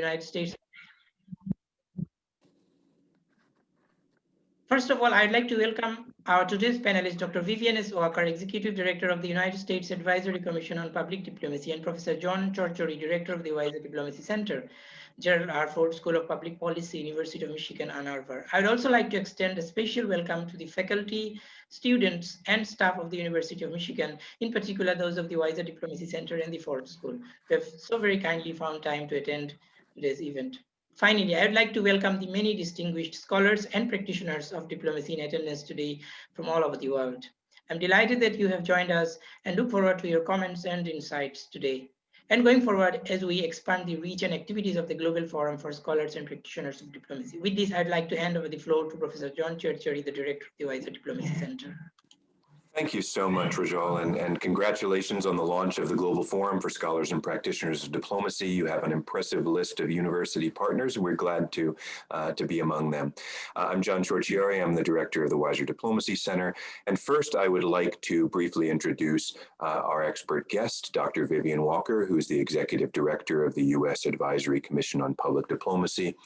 United States. First of all, I'd like to welcome our today's panelist, Dr. Vivian S. Walker, Executive Director of the United States Advisory Commission on Public Diplomacy, and Professor John Ciorciari, Director of the Weiser Diplomacy Center, Gerald R. Ford School of Public Policy, University of Michigan, Ann Arbor. I'd also like to extend a special welcome to the faculty, students, and staff of the University of Michigan, in particular those of the Weiser Diplomacy Center and the Ford School, who have so very kindly found time to attend today's event. Finally, I would like to welcome the many distinguished scholars and practitioners of diplomacy in attendance today from all over the world. I'm delighted that you have joined us and look forward to your comments and insights today. And going forward, as we expand the reach and activities of the Global Forum for Scholars and Practitioners of Diplomacy. With this, I'd like to hand over the floor to Professor John Ciorciari, the Director of the Weiser Diplomacy Center. Thank you so much, Rajal, and, and congratulations on the launch of the Global Forum for Scholars and Practitioners of Diplomacy. You have an impressive list of university partners, and we're glad to, uh, to be among them. Uh, I'm John Ciorciari. I'm the director of the Weiser Diplomacy Center. And first, I would like to briefly introduce uh, our expert guest, Dr. Vivian Walker, who's the executive director of the U.S. Advisory Commission on Public Diplomacy.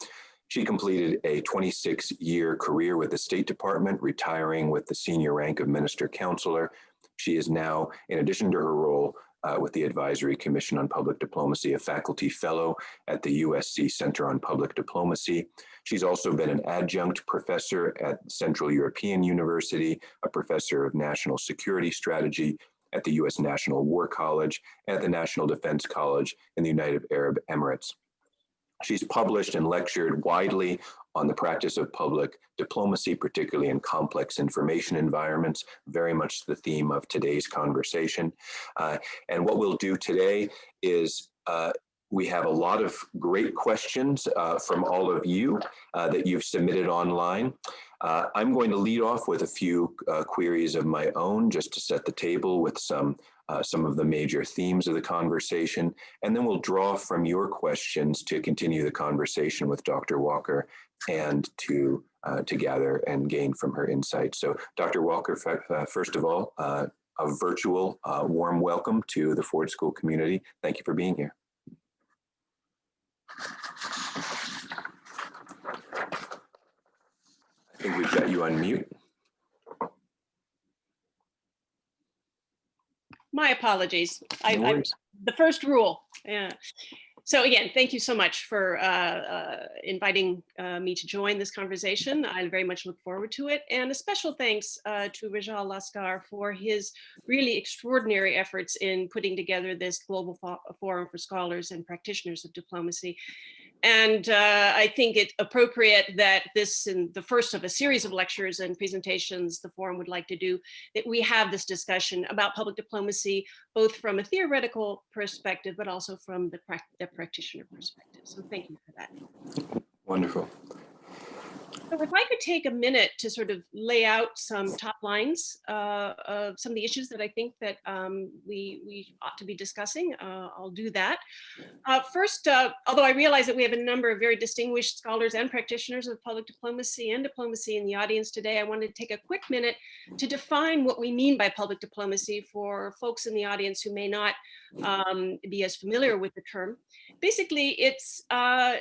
She completed a 26-year career with the State Department, retiring with the senior rank of Minister Counselor. She is now, in addition to her role uh, with the Advisory Commission on Public Diplomacy, a faculty fellow at the USC Center on Public Diplomacy. She's also been an adjunct professor at Central European University, a professor of national security strategy at the U.S. National War College, at the National Defense College in the United Arab Emirates. She's published and lectured widely on the practice of public diplomacy, particularly in complex information environments, very much the theme of today's conversation. Uh, and what we'll do today is uh, we have a lot of great questions uh, from all of you uh, that you've submitted online. Uh, I'm going to lead off with a few uh, queries of my own just to set the table with some uh, some of the major themes of the conversation, and then we'll draw from your questions to continue the conversation with Dr. Walker and to, uh, to gather and gain from her insights. So Dr. Walker, uh, first of all, uh, a virtual warm welcome to the Ford School community. Thank you for being here. I think we've got you on mute. My apologies. No I, worries. the first rule. Yeah. So again, thank you so much for uh, uh, inviting uh, me to join this conversation. I very much look forward to it. And a special thanks uh, to Rajal Laskar for his really extraordinary efforts in putting together this global forum for scholars and practitioners of diplomacy. And uh, I think it appropriate that this in the first of a series of lectures and presentations the forum would like to do, that we have this discussion about public diplomacy, both from a theoretical perspective, but also from the, prac the practitioner perspective. So thank you for that. Wonderful. So if I could take a minute to sort of lay out some top lines uh, of some of the issues that I think that um, we, we ought to be discussing, uh, I'll do that. Uh, first, uh, although I realize that we have a number of very distinguished scholars and practitioners of public diplomacy and diplomacy in the audience today, I wanted to take a quick minute to define what we mean by public diplomacy for folks in the audience who may not um, be as familiar with the term. Basically, it's uh,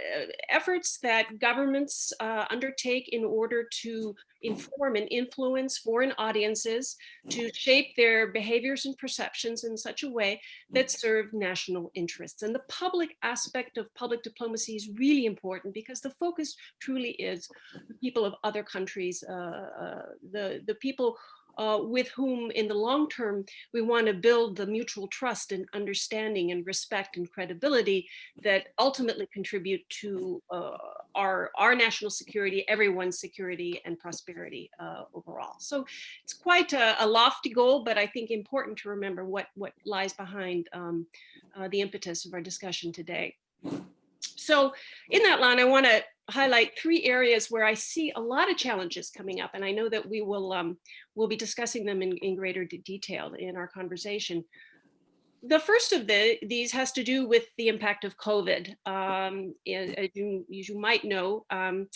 efforts that governments uh, undertake in order to inform and influence foreign audiences to shape their behaviors and perceptions in such a way that serve national interests. And the public aspect of public diplomacy is really important because the focus truly is the people of other countries, uh, uh, the, the people uh, with whom in the long term we want to build the mutual trust and understanding and respect and credibility that ultimately contribute to uh, our, our national security, everyone's security and prosperity uh, overall. So it's quite a, a, lofty goal, but I think important to remember what, what lies behind um, uh, the impetus of our discussion today. So in that line, I want to highlight three areas where I see a lot of challenges coming up, and I know that we will um, we'll be discussing them in, in greater detail in our conversation. The first of the, these has to do with the impact of COVID. Um, as, you, as you might know, um,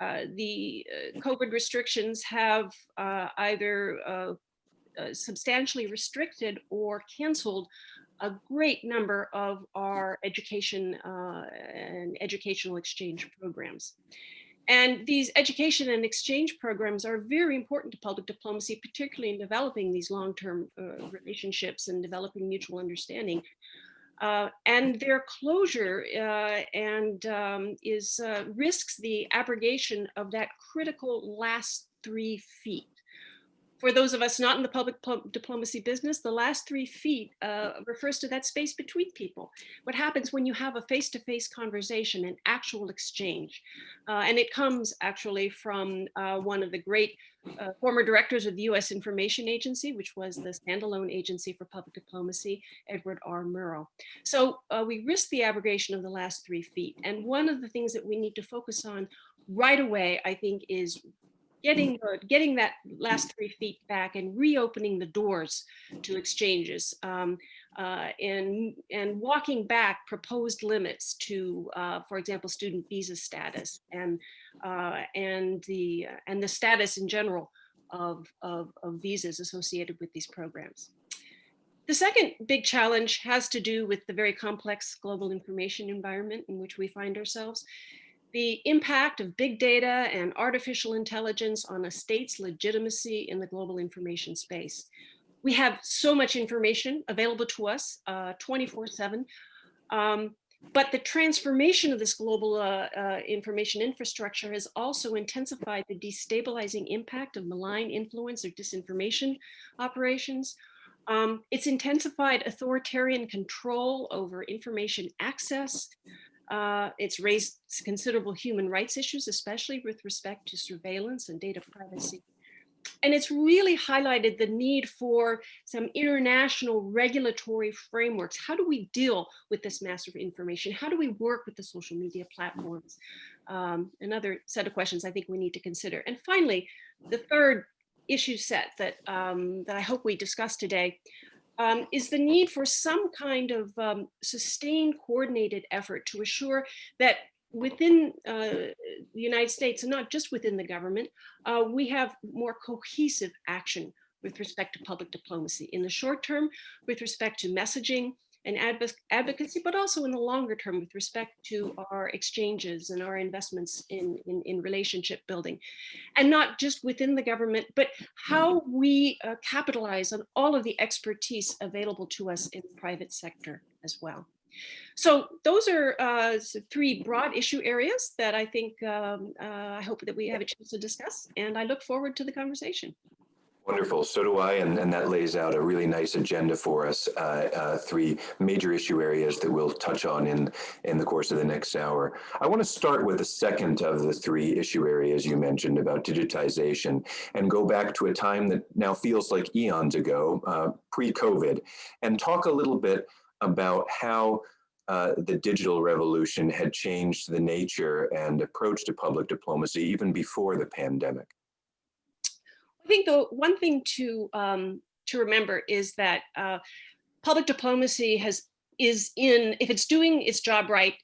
uh, the uh, COVID restrictions have uh, either uh, uh, substantially restricted or canceled a great number of our education uh, and educational exchange programs. And these education and exchange programs are very important to public diplomacy, particularly in developing these long-term uh, relationships and developing mutual understanding. Uh, and their closure uh, and um, is uh, risks the abrogation of that critical last three feet for those of us not in the public diplomacy business, the last three feet uh, refers to that space between people. What happens when you have a face-to-face -face conversation, an actual exchange? Uh, and it comes actually from uh, one of the great uh, former directors of the US Information Agency, which was the standalone agency for public diplomacy, Edward R. Murrow. So uh, we risk the abrogation of the last three feet. And one of the things that we need to focus on right away, I think, is getting getting that last three feet back and reopening the doors to exchanges um, uh, and and walking back proposed limits to, uh, for example, student visa status and uh, and the and the status in general of, of, of visas associated with these programs. The second big challenge has to do with the very complex global information environment in which we find ourselves the impact of big data and artificial intelligence on a state's legitimacy in the global information space. We have so much information available to us 24-7, uh, um, but the transformation of this global uh, uh, information infrastructure has also intensified the destabilizing impact of malign influence or disinformation operations. Um, it's intensified authoritarian control over information access, uh, it's raised considerable human rights issues, especially with respect to surveillance and data privacy. And it's really highlighted the need for some international regulatory frameworks. How do we deal with this massive information? How do we work with the social media platforms? Um, another set of questions I think we need to consider. And finally, the third issue set that, um, that I hope we discuss today um, is the need for some kind of um, sustained coordinated effort to assure that within uh, the United States and not just within the government, uh, we have more cohesive action with respect to public diplomacy in the short term, with respect to messaging, and advocacy, but also in the longer term with respect to our exchanges and our investments in, in, in relationship building. And not just within the government, but how we uh, capitalize on all of the expertise available to us in the private sector as well. So those are uh, three broad issue areas that I think um, uh, I hope that we have a chance to discuss, and I look forward to the conversation. Wonderful. So do I, and, and that lays out a really nice agenda for us. Uh, uh, three major issue areas that we'll touch on in in the course of the next hour. I want to start with the second of the three issue areas you mentioned about digitization, and go back to a time that now feels like eons ago, uh, pre-COVID, and talk a little bit about how uh, the digital revolution had changed the nature and approach to public diplomacy even before the pandemic. I think the one thing to um, to remember is that uh, public diplomacy has is in if it's doing its job right,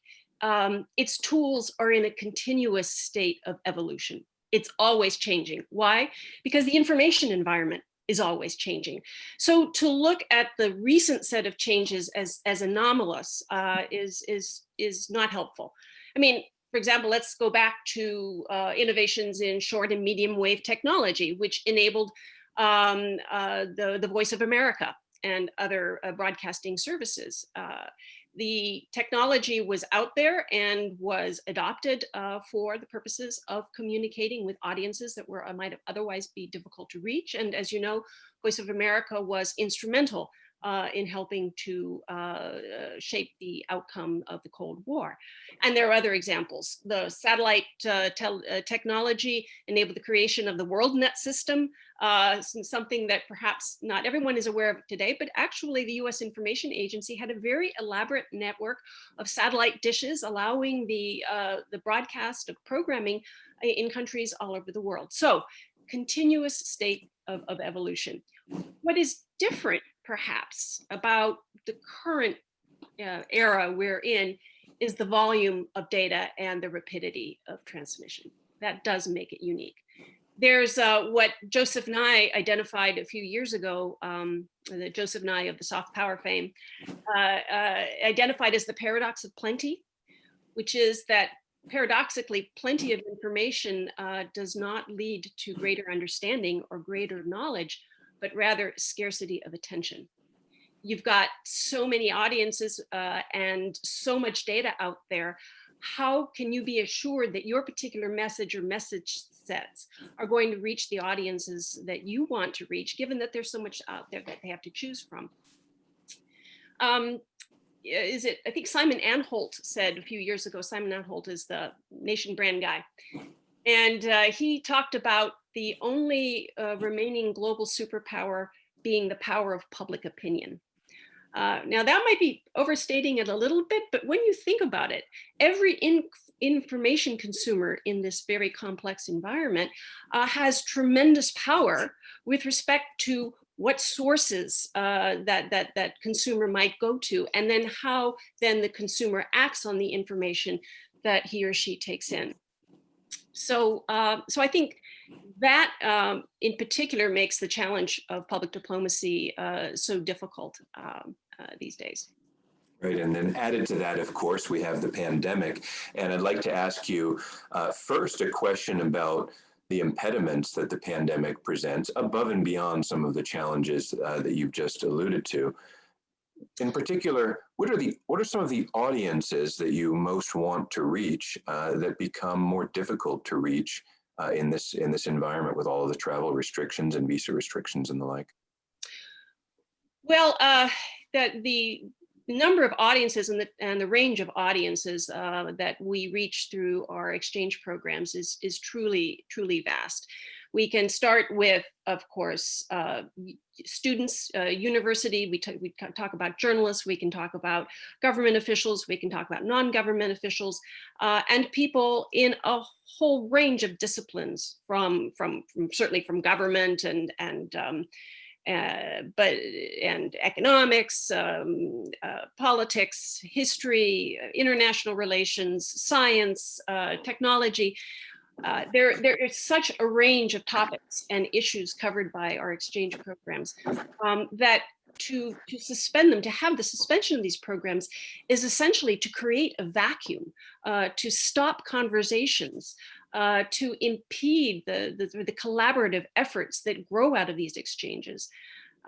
um, its tools are in a continuous state of evolution. It's always changing. Why? Because the information environment is always changing. So to look at the recent set of changes as as anomalous uh, is is is not helpful. I mean, for example, let's go back to uh, innovations in short and medium wave technology, which enabled um, uh, the, the Voice of America and other uh, broadcasting services. Uh, the technology was out there and was adopted uh, for the purposes of communicating with audiences that were uh, might otherwise be difficult to reach. And as you know, Voice of America was instrumental uh, in helping to uh, shape the outcome of the Cold War. And there are other examples. The satellite uh, uh technology enabled the creation of the WorldNet system, uh, something that perhaps not everyone is aware of today, but actually the US Information Agency had a very elaborate network of satellite dishes allowing the, uh, the broadcast of programming in countries all over the world. So continuous state of, of evolution. What is different perhaps about the current uh, era we're in is the volume of data and the rapidity of transmission. That does make it unique. there's uh, what Joseph Nye identified a few years ago, um, the Joseph Nye of the soft power fame, uh, uh, identified as the paradox of plenty, which is that paradoxically, plenty of information uh, does not lead to greater understanding or greater knowledge, but rather scarcity of attention. You've got so many audiences uh, and so much data out there. How can you be assured that your particular message or message sets are going to reach the audiences that you want to reach, given that there's so much out there that they have to choose from? Um, is it, I think Simon Anholt said a few years ago, Simon Anholt is the nation brand guy. And uh, he talked about the only uh, remaining global superpower being the power of public opinion. Uh, now that might be overstating it a little bit, but when you think about it, every in information consumer in this very complex environment uh, has tremendous power with respect to what sources uh, that that that consumer might go to, and then how then the consumer acts on the information that he or she takes in. So, uh, so I think that um, in particular makes the challenge of public diplomacy uh, so difficult um, uh, these days. Right, and then added to that, of course, we have the pandemic. And I'd like to ask you uh, first a question about the impediments that the pandemic presents above and beyond some of the challenges uh, that you've just alluded to. In particular, what are the what are some of the audiences that you most want to reach uh, that become more difficult to reach uh, in this in this environment with all of the travel restrictions and visa restrictions and the like? Well, uh, that the number of audiences and the, and the range of audiences uh, that we reach through our exchange programs is, is truly, truly vast. We can start with, of course, uh, students, uh, university, we, we talk about journalists, we can talk about government officials, we can talk about non-government officials, uh, and people in a whole range of disciplines from, from, from certainly from government and, and um, uh, but and economics, um, uh, politics, history, international relations, science, uh, technology. Uh, there, there is such a range of topics and issues covered by our exchange programs um, that to, to suspend them, to have the suspension of these programs is essentially to create a vacuum, uh, to stop conversations, uh, to impede the, the, the, collaborative efforts that grow out of these exchanges.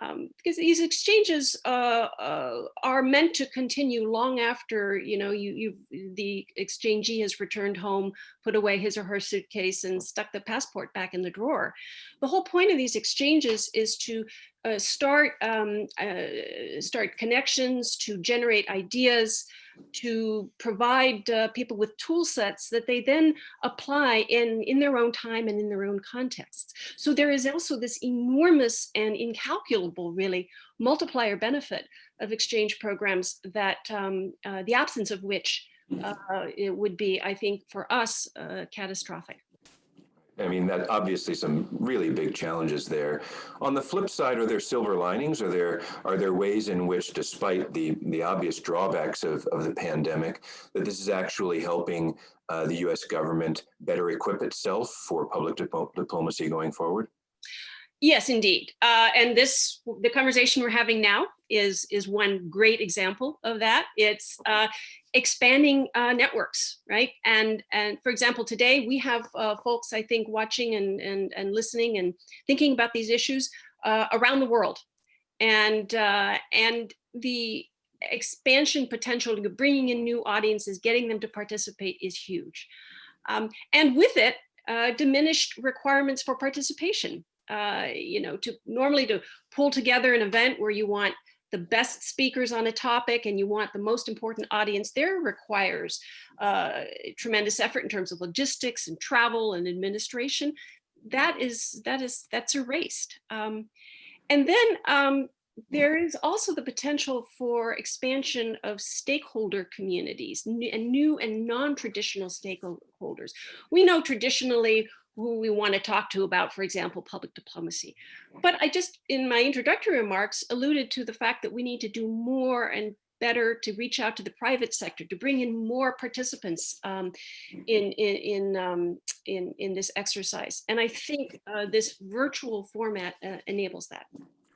Um, because these exchanges uh, uh, are meant to continue long after you know you you the exchangee has returned home, put away his or her suitcase, and stuck the passport back in the drawer. The whole point of these exchanges is to uh, start um, uh, start connections, to generate ideas, to provide uh, people with tool sets that they then apply in, in their own time and in their own contexts. So there is also this enormous and incalculable, really, multiplier benefit of exchange programs that um, uh, the absence of which uh, it would be, I think, for us, catastrophic. I mean, that obviously some really big challenges there. On the flip side, are there silver linings? Are there are there ways in which, despite the the obvious drawbacks of, of the pandemic, that this is actually helping uh, the U.S. government better equip itself for public diplomacy going forward? Yes, indeed. Uh, and this, the conversation we're having now is, is one great example of that. It's uh, expanding uh, networks, right? And, and for example, today we have uh, folks, I think, watching and, and, and listening and thinking about these issues uh, around the world. And, uh, and the expansion potential, to bringing in new audiences, getting them to participate is huge. Um, and with it, diminished requirements for participation uh, you know, to normally to pull together an event where you want the best speakers on a topic and you want the most important audience there requires uh, tremendous effort in terms of logistics and travel and administration. That is, that is, that's erased. Um, and then um, there is also the potential for expansion of stakeholder communities and new and non-traditional stakeholders. We know traditionally who we want to talk to about, for example, public diplomacy. But I just, in my introductory remarks, alluded to the fact that we need to do more and better to reach out to the private sector, to bring in more participants um, in, in, in, um, in, in this exercise. And I think uh, this virtual format uh, enables that.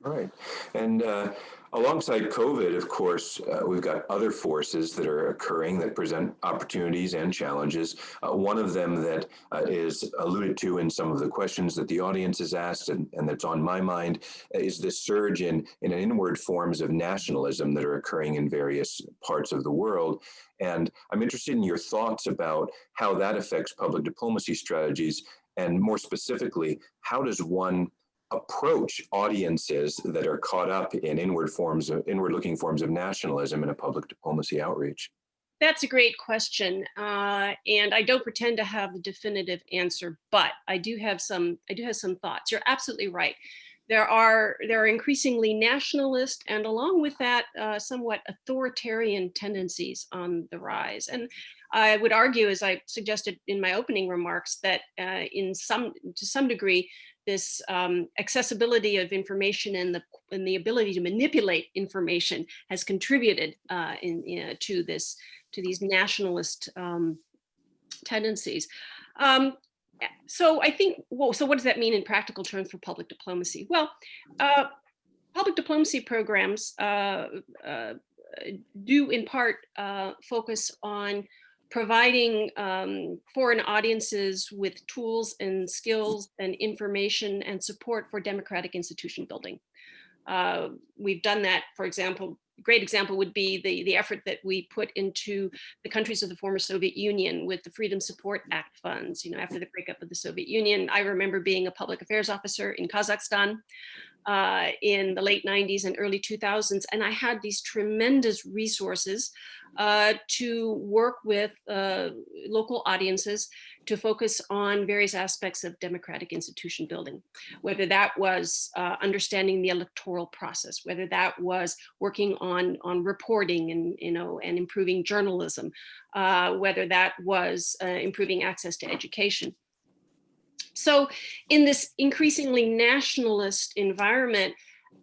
Right. And uh, alongside COVID, of course, uh, we've got other forces that are occurring that present opportunities and challenges. Uh, one of them that uh, is alluded to in some of the questions that the audience has asked and, and that's on my mind is this surge in, in inward forms of nationalism that are occurring in various parts of the world. And I'm interested in your thoughts about how that affects public diplomacy strategies and more specifically, how does one approach audiences that are caught up in inward forms of inward looking forms of nationalism in a public diplomacy outreach? That's a great question. Uh, and I don't pretend to have the definitive answer, but I do have some I do have some thoughts. You're absolutely right. There are there are increasingly nationalist and along with that uh, somewhat authoritarian tendencies on the rise. And I would argue, as I suggested in my opening remarks, that uh, in some to some degree, this um, accessibility of information and the and the ability to manipulate information has contributed uh, in, to this to these nationalist um, tendencies. Um, so I think, well, so what does that mean in practical terms for public diplomacy? Well, uh, public diplomacy programs uh, uh do in part uh, focus on providing um, foreign audiences with tools and skills and information and support for democratic institution building. Uh, we've done that, for example, great example would be the, the effort that we put into the countries of the former Soviet Union with the Freedom Support Act funds. You know, after the breakup of the Soviet Union, I remember being a public affairs officer in Kazakhstan uh, in the late 90s and early 2000s. And I had these tremendous resources uh, to work with uh, local audiences to focus on various aspects of democratic institution building, whether that was uh, understanding the electoral process, whether that was working on, on reporting and, you know, and improving journalism, uh, whether that was uh, improving access to education. So in this increasingly nationalist environment,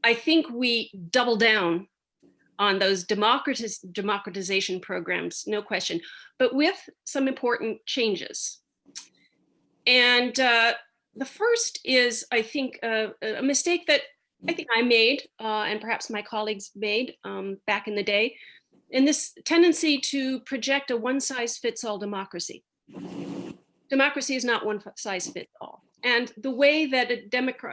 I think we double down on those democratiz democratization programs, no question, but with some important changes. And uh, the first is, I think, uh, a mistake that I think I made uh, and perhaps my colleagues made um, back in the day, in this tendency to project a one size fits all democracy democracy is not one size fits all. And the way that a,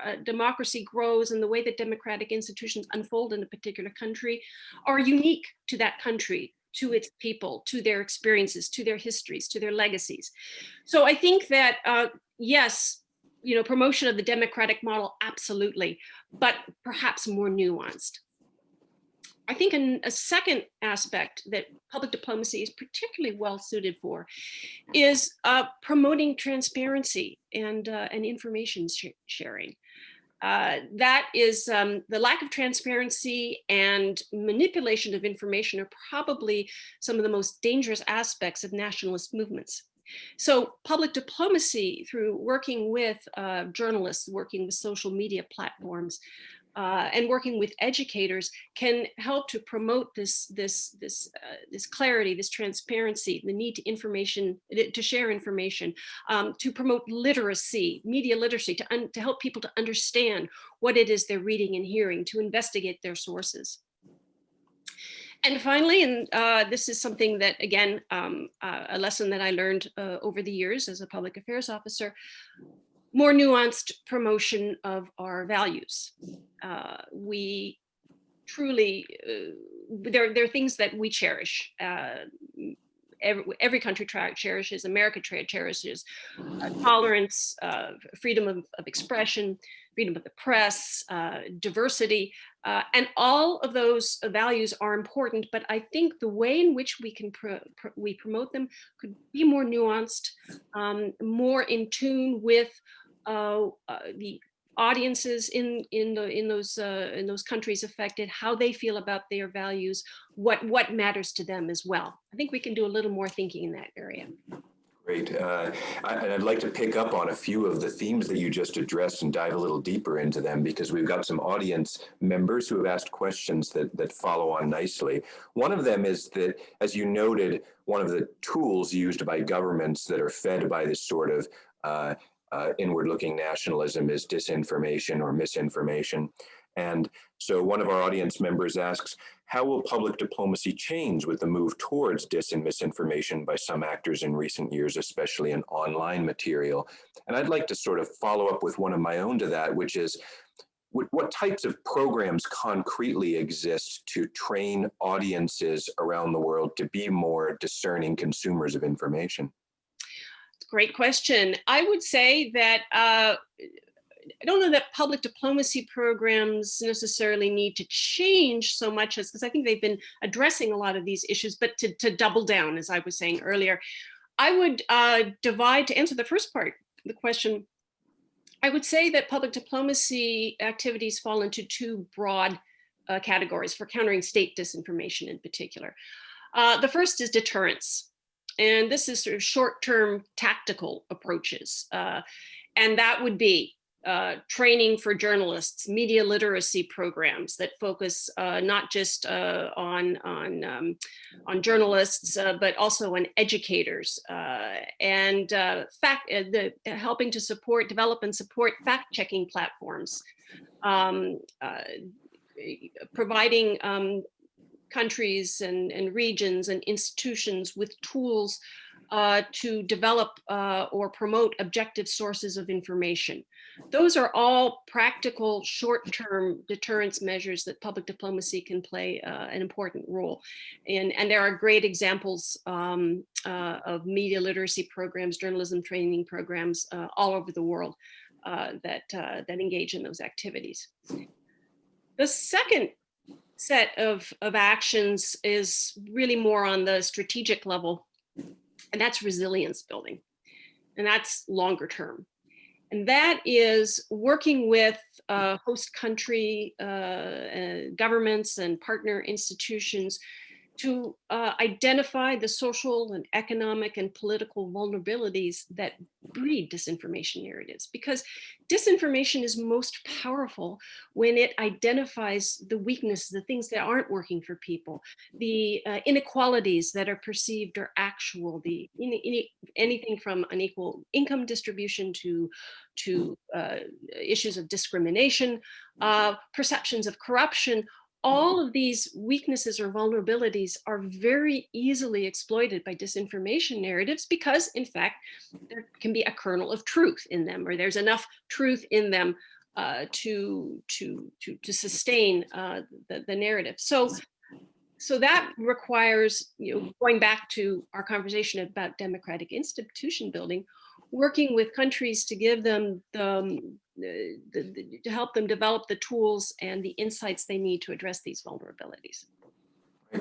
a democracy grows and the way that democratic institutions unfold in a particular country are unique to that country, to its people, to their experiences, to their histories, to their legacies. So I think that, uh, yes, you know, promotion of the democratic model, absolutely, but perhaps more nuanced. I think an, a second aspect that public diplomacy is particularly well suited for is uh, promoting transparency and, uh, and information sh sharing. Uh, that is um, the lack of transparency and manipulation of information are probably some of the most dangerous aspects of nationalist movements. So public diplomacy through working with uh, journalists, working with social media platforms, uh, and working with educators can help to promote this this this uh, this clarity, this transparency, the need to information to share information, um, to promote literacy, media literacy, to to help people to understand what it is they're reading and hearing, to investigate their sources. And finally, and uh, this is something that, again, um, uh, a lesson that I learned uh, over the years as a public affairs officer, more nuanced promotion of our values. Uh, we truly, uh, there, there are things that we cherish. Uh, every, every country cherishes, America cherishes uh, tolerance, uh, freedom of, of, expression, freedom of the press, uh, diversity, and all of those values are important, but I think the way in which we can we promote them could be more nuanced, um, more in tune with uh, the audiences in in the in those uh, in those countries affected, how they feel about their values, what what matters to them as well. I think we can do a little more thinking in that area. Great. Uh, I- and I'd like to pick up on a few of the themes that you just addressed and dive a little deeper into them because we've got some audience members who have asked questions that, that follow on nicely. One of them is that, as you noted, one of the tools used by governments that are fed by this sort of uh, uh, inward-looking nationalism is disinformation or misinformation. And so one of our audience members asks, how will public diplomacy change with the move towards dis and misinformation by some actors in recent years, especially in online material? And I'd like to sort of follow up with one of my own to that, which is, what, what types of programs concretely exist to train audiences around the world to be more discerning consumers of information? Great question. I would say that uh, I don't know that public diplomacy programs necessarily need to change so much as because I think they've been addressing a lot of these issues, but to, to double down, as I was saying earlier, I would uh, divide to answer the first part, the question, I would say that public diplomacy activities fall into two broad uh, categories for countering state disinformation in particular. Uh, the first is deterrence. And this is sort of short-term tactical approaches. Uh, and that would be uh, training for journalists, media literacy programs that focus uh, not just uh, on on um, on journalists, uh, but also on educators, uh, and uh, fact the helping to support, develop, and support fact-checking platforms, um, providing um, countries and, and regions and institutions with tools uh, to develop uh, or promote objective sources of information. Those are all practical short-term deterrence measures that public diplomacy can play uh, an important role in. And there are great examples um, uh, of media literacy programs, journalism training programs uh, all over the world uh, that, that engage in those activities. The second set of, of actions is really more on the strategic level and that's resilience building. And that's longer term. And that is working with uh, host country uh, uh, governments and partner institutions to uh, identify the social and economic and political vulnerabilities that breed disinformation narratives. Because disinformation is most powerful when it identifies the weaknesses, the things that aren't working for people, the uh, inequalities that are perceived or actual, the anything from unequal income distribution to to uh, issues of discrimination, uh, perceptions of corruption, all of these weaknesses or vulnerabilities are very easily exploited by disinformation narratives because in fact there can be a kernel of truth in them or there's enough truth in them uh, to, to, to, to sustain uh, the, the narrative. So, so that requires, you know, going back to our conversation about democratic institution building, working with countries to give them the, um, the, the, to help them develop the tools and the insights they need to address these vulnerabilities.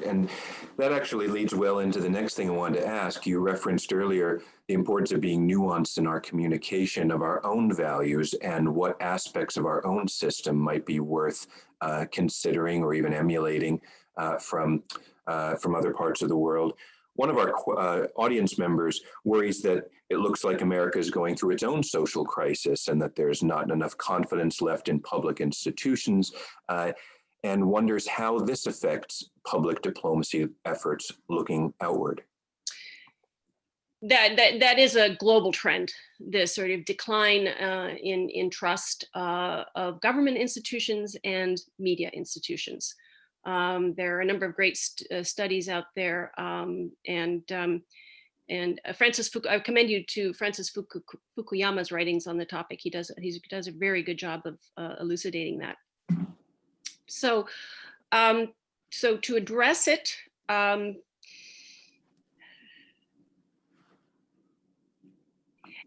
And that actually leads well into the next thing I wanted to ask. You referenced earlier the importance of being nuanced in our communication of our own values and what aspects of our own system might be worth uh, considering or even emulating uh, from, uh, from other parts of the world. One of our uh, audience members worries that it looks like America is going through its own social crisis and that there's not enough confidence left in public institutions uh, and wonders how this affects public diplomacy efforts looking outward. That, that, that is a global trend, this sort of decline uh, in, in trust uh, of government institutions and media institutions. Um, there are a number of great st uh, studies out there, um, and um, and uh, Francis, Fuku I commend you to Francis Fuku Fukuyama's writings on the topic. He does he does a very good job of uh, elucidating that. So, um, so to address it,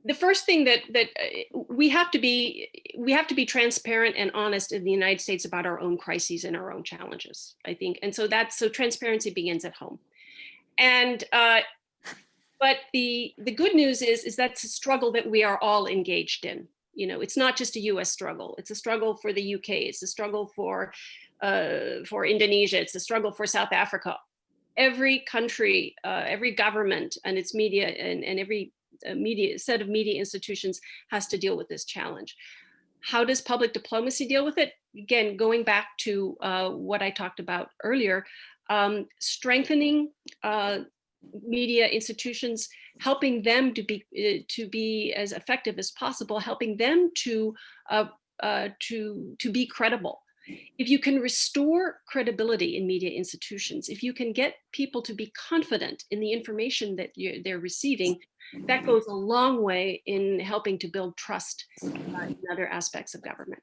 the first thing that that uh, we have to be we have to be transparent and honest in the United States about our own crises and our own challenges, I think. And so that's so transparency begins at home. And uh, but the the good news is is that's a struggle that we are all engaged in. You know, it's not just a US struggle. It's a struggle for the UK. It's a struggle for uh, for Indonesia. It's a struggle for South Africa. Every country, uh, every government and its media and, and every media set of media institutions has to deal with this challenge. How does public diplomacy deal with it? Again, going back to uh, what I talked about earlier, um, strengthening uh, media institutions, helping them to be uh, to be as effective as possible, helping them to uh, uh, to to be credible. If you can restore credibility in media institutions, if you can get people to be confident in the information that they're receiving, that goes a long way in helping to build trust in other aspects of government.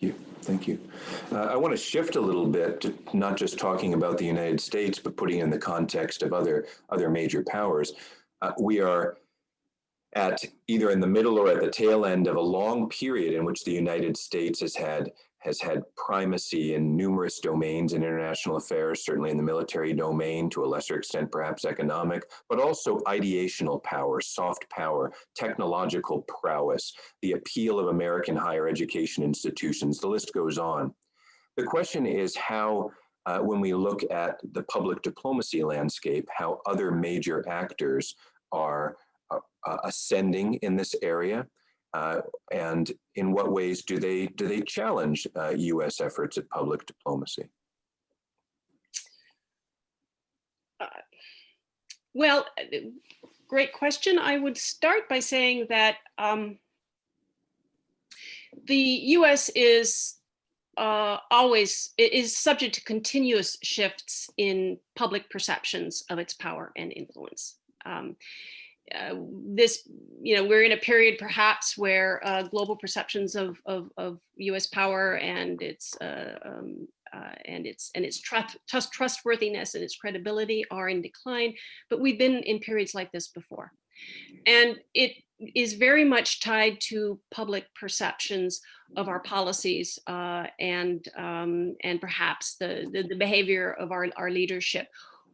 Thank you. Thank you. Uh, I want to shift a little bit to not just talking about the United States, but putting in the context of other other major powers. Uh, we are at either in the middle or at the tail end of a long period in which the United States has had has had primacy in numerous domains in international affairs, certainly in the military domain, to a lesser extent, perhaps economic, but also ideational power, soft power, technological prowess, the appeal of American higher education institutions, the list goes on. The question is how, uh, when we look at the public diplomacy landscape, how other major actors are uh, uh ascending in this area. Uh, and in what ways do they do they challenge uh, U.S. efforts at public diplomacy? Uh, well, uh, great question. I would start by saying that um, the U.S. is uh, always is subject to continuous shifts in public perceptions of its power and influence. Um, uh, this, you know, we're in a period perhaps where uh, global perceptions of, of, of, U.S. power and its uh, um, uh, and its and its trust, trust, trustworthiness and its credibility are in decline. But we've been in periods like this before, and it is very much tied to public perceptions of our policies uh, and um, and perhaps the, the, the behavior of our our leadership.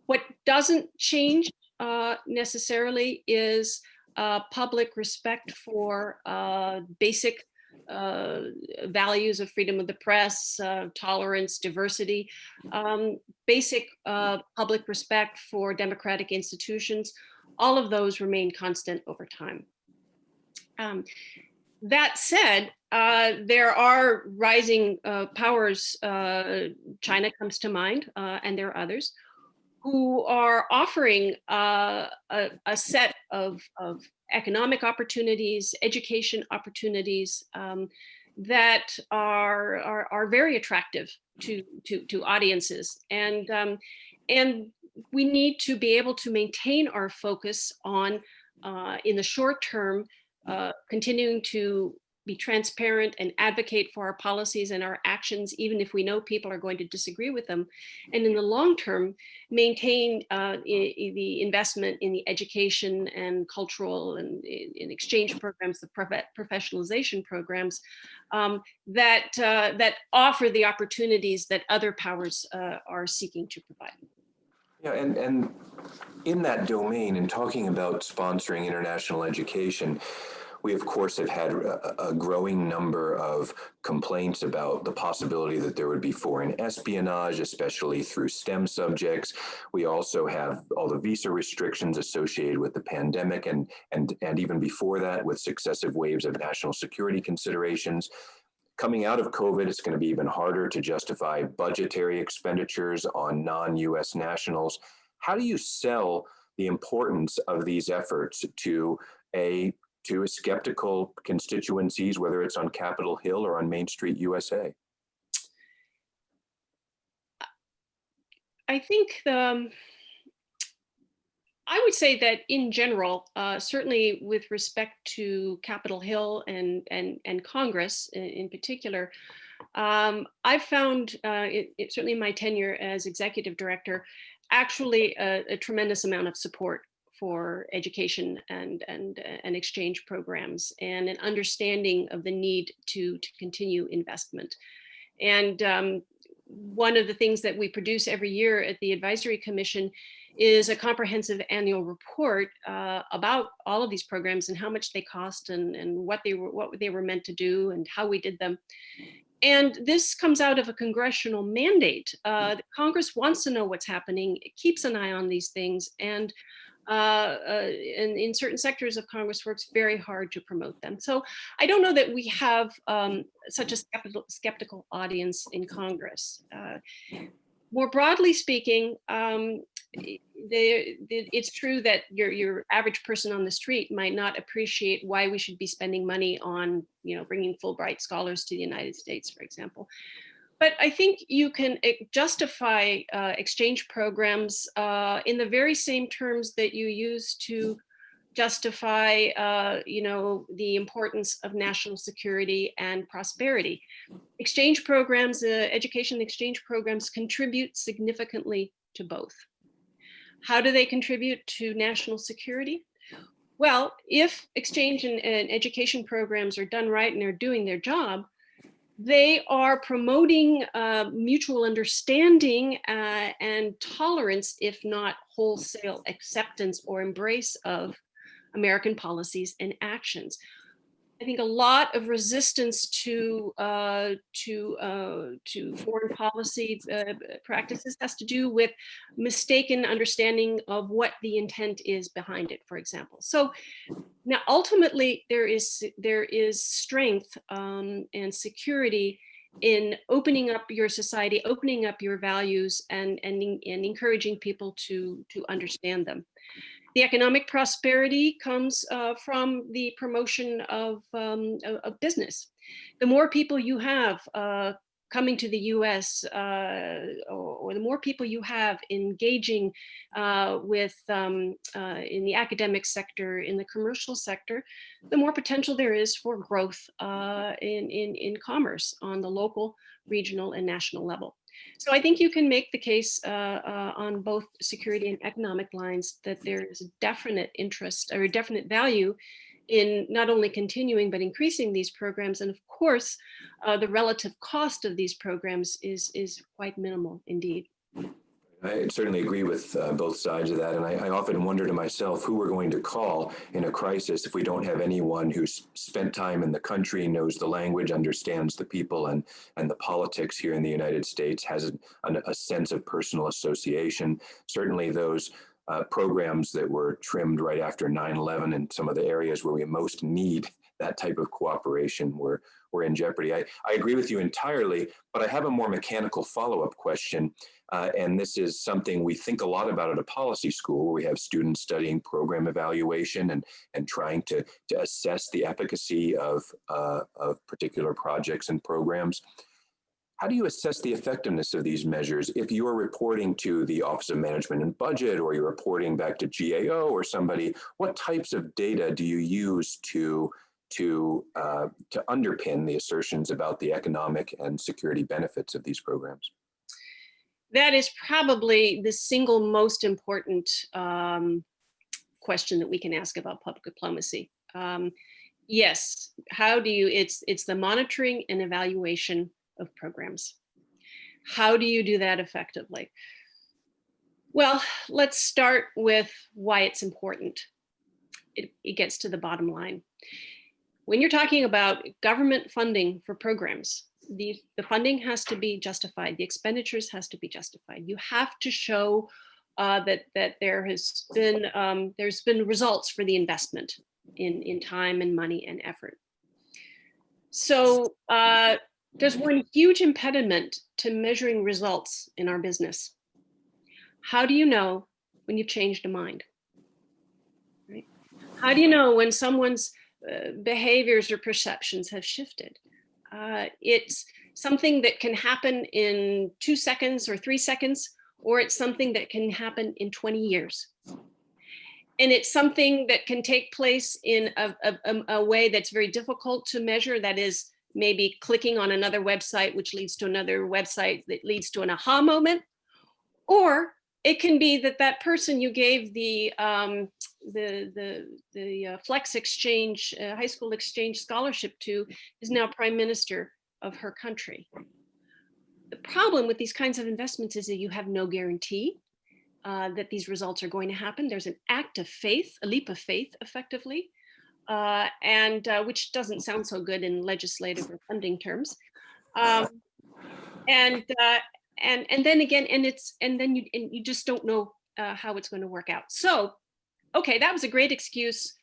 What doesn't change uh, necessarily is uh, public respect for uh, basic uh, values of freedom of the press, uh, tolerance, diversity, um, basic uh, public respect for democratic institutions. All of those remain constant over time. Um, that said, there are rising powers, China comes to mind, and there are others, who are offering uh, a, a, set of, of, economic opportunities, education opportunities um, that are, are, are, very attractive to, to, to audiences. And, um, and we need to be able to maintain our focus on, uh, in the short term, uh, continuing to be transparent and advocate for our policies and our actions, even if we know people are going to disagree with them. And in the long term, maintain uh, the investment in the education and cultural and in exchange programs, the professionalization programs um, that, uh, that offer the opportunities that other powers uh, are seeking to provide. Yeah, and, and in that domain, in talking about sponsoring international education, we, of course, have had a, growing number of complaints about the possibility that there would be foreign espionage, especially through STEM subjects. We also have all the visa restrictions associated with the pandemic and, and, and even before that with successive waves of national security considerations. Coming out of COVID, it's going to be even harder to justify budgetary expenditures on non-US nationals. How do you sell the importance of these efforts to a to skeptical constituencies, whether it's on Capitol Hill or on Main Street USA? I think the, um, I would say that in general, uh, certainly with respect to Capitol Hill and, and, and Congress in, in particular, um, I've found, uh, it, it, certainly in my tenure as executive director, actually a, a tremendous amount of support for education and, and, and exchange programs and an understanding of the need to, to continue investment. And um, one of the things that we produce every year at the Advisory Commission is a comprehensive annual report uh, about all of these programs and how much they cost and, and what they were what they were meant to do and how we did them. And this comes out of a congressional mandate. Uh, Congress wants to know what's happening, it keeps an eye on these things, and uh, uh, and in certain sectors of Congress works very hard to promote them. So I don't know that we have um, such a skeptical, skeptical audience in Congress. Uh, more broadly speaking, um, it's true that your, your average person on the street might not appreciate why we should be spending money on, you know, bringing Fulbright scholars to the United States, for example. But I think you can justify uh, exchange programs uh, in the very same terms that you use to justify, uh, you know, the importance of national security and prosperity. Exchange programs, uh, education exchange programs contribute significantly to both. How do they contribute to national security? Well, if exchange and, and education programs are done right and they're doing their job, they are promoting uh, mutual understanding uh, and tolerance, if not wholesale acceptance or embrace of American policies and actions. I think a lot of resistance to uh, to uh, to foreign policy uh, practices has to do with mistaken understanding of what the intent is behind it, for example. So now ultimately there is there is strength um, and security in opening up your society, opening up your values and, and, and encouraging people to, to understand them. The economic prosperity comes uh, from the promotion of, um, of, business. The more people you have uh, coming to the US uh, or, or, the more people you have engaging uh, with um, uh, in the academic sector, in the commercial sector, the more potential there is for growth uh, in, in, in commerce on the local, regional and national level. So I think you can make the case uh, uh, on both security and economic lines that there is a definite interest or a definite value in not only continuing but increasing these programs. And of course, uh, the relative cost of these programs is, is quite minimal indeed. I certainly agree with uh, both sides of that. And I, I, often wonder to myself who we're going to call in a crisis if we don't have anyone who's spent time in the country, knows the language, understands the people and, and the politics here in the United States, has a, a sense of personal association. Certainly those uh, programs that were trimmed right after 9-11 in some of the areas where we most need that type of cooperation were, were in jeopardy. I, I agree with you entirely, but I have a more mechanical follow-up question. Uh, and this is something we think a lot about at a policy school where we have students studying program evaluation and, and trying to, to assess the efficacy of, uh, of particular projects and programs. How do you assess the effectiveness of these measures if you are reporting to the Office of Management and Budget or you're reporting back to GAO or somebody? What types of data do you use to to uh, to underpin the assertions about the economic and security benefits of these programs? That is probably the single most important um, question that we can ask about public diplomacy. Um, yes, how do you, it's, it's the monitoring and evaluation of programs. How do you do that effectively? Well, let's start with why it's important. It, it gets to the bottom line. When you're talking about government funding for programs, the, the funding has to be justified, the expenditures has to be justified. You have to show uh, that that there has been um, there's been results for the investment in in time and money and effort. So uh, there's one huge impediment to measuring results in our business. How do you know when you've changed a mind? Right? How do you know when someone's uh, behaviors or perceptions have shifted? Uh, it's something that can happen in two seconds or three seconds, or it's something that can happen in 20 years. And it's something that can take place in a, a, a way that's very difficult to measure. That is maybe clicking on another website, which leads to another website that leads to an aha moment. Or it can be that that person you gave the um, the the the uh, Flex Exchange uh, high school exchange scholarship to is now prime minister of her country. The problem with these kinds of investments is that you have no guarantee uh, that these results are going to happen. There's an act of faith, a leap of faith, effectively, uh, and uh, which doesn't sound so good in legislative or funding terms. Um, and uh, and and then again, and it's and then you and you just don't know uh, how it's going to work out. So okay, that was a great excuse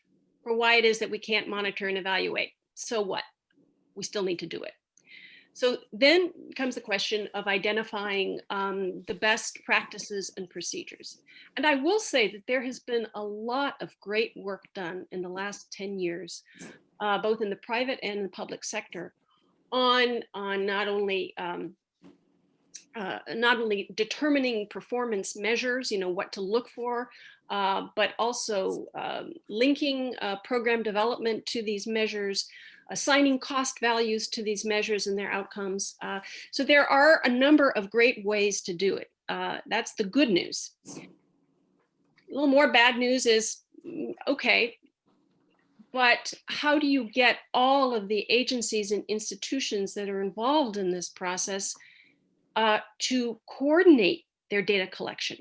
for why it is that we can't monitor and evaluate. So what? We still need to do it. So then comes the question of identifying um, the best practices and procedures. And I will say that there has been a lot of great work done in the last 10 years, uh, both in the private and the public sector, on, on not only um, uh, not only determining performance measures, you know, what to look for, uh, but also um, linking uh, program development to these measures, assigning cost values to these measures and their outcomes. Uh, so there are a number of great ways to do it. Uh, that's the good news. A little more bad news is, mm, okay, but how do you get all of the agencies and institutions that are involved in this process uh, to coordinate their data collection?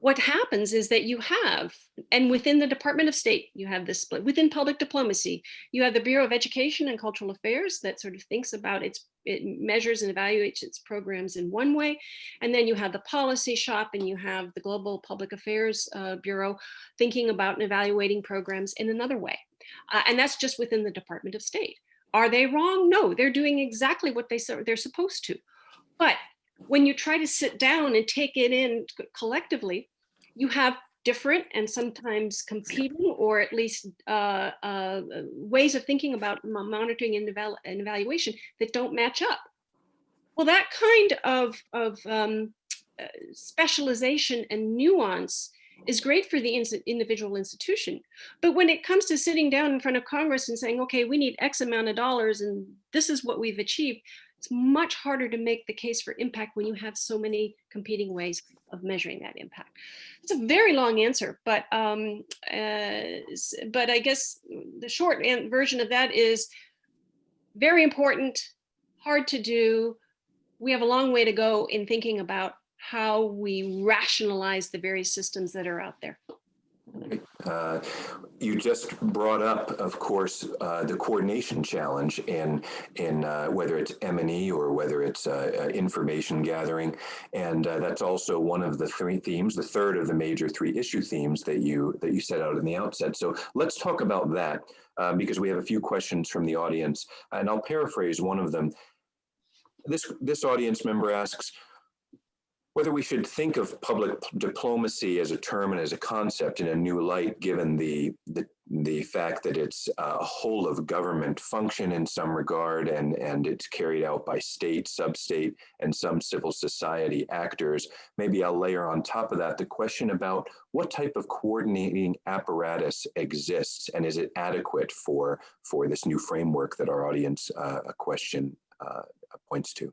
what happens is that you have, and within the Department of State, you have this split. Within public diplomacy, you have the Bureau of Education and Cultural Affairs that sort of thinks about its, it measures and evaluates its programs in one way. And then you have the policy shop and you have the Global Public Affairs uh, Bureau thinking about and evaluating programs in another way. Uh, and that's just within the Department of State. Are they wrong? No, they're doing exactly what they, they're supposed to. But when you try to sit down and take it in collectively, you have different and sometimes competing or at least uh, uh, ways of thinking about monitoring and, eval and, evaluation that don't match up. Well, that kind of, of um, uh, specialization and nuance is great for the individual institution. But when it comes to sitting down in front of Congress and saying, okay, we need X amount of dollars and this is what we've achieved, it's much harder to make the case for impact when you have so many competing ways of measuring that impact. It's a very long answer, but um, uh, but I guess the short version of that is very important, hard to do. We have a long way to go in thinking about how we rationalize the various systems that are out there. Uh, you just brought up, of course, uh, the coordination challenge in in uh, whether it's M&E or whether it's uh, uh, information gathering, and uh, that's also one of the three themes, the third of the major three issue themes that you that you set out in the outset. So let's talk about that because we have a few questions from the audience, and I'll paraphrase one of them. This this audience member asks whether we should think of public diplomacy as a term and as a concept in a new light, given the, the, the fact that it's a whole of government function in some regard and, and it's carried out by state, sub-state, and some civil society actors. Maybe I'll layer on top of that the question about what type of coordinating apparatus exists and is it adequate for, for this new framework that our audience uh, question uh, points to?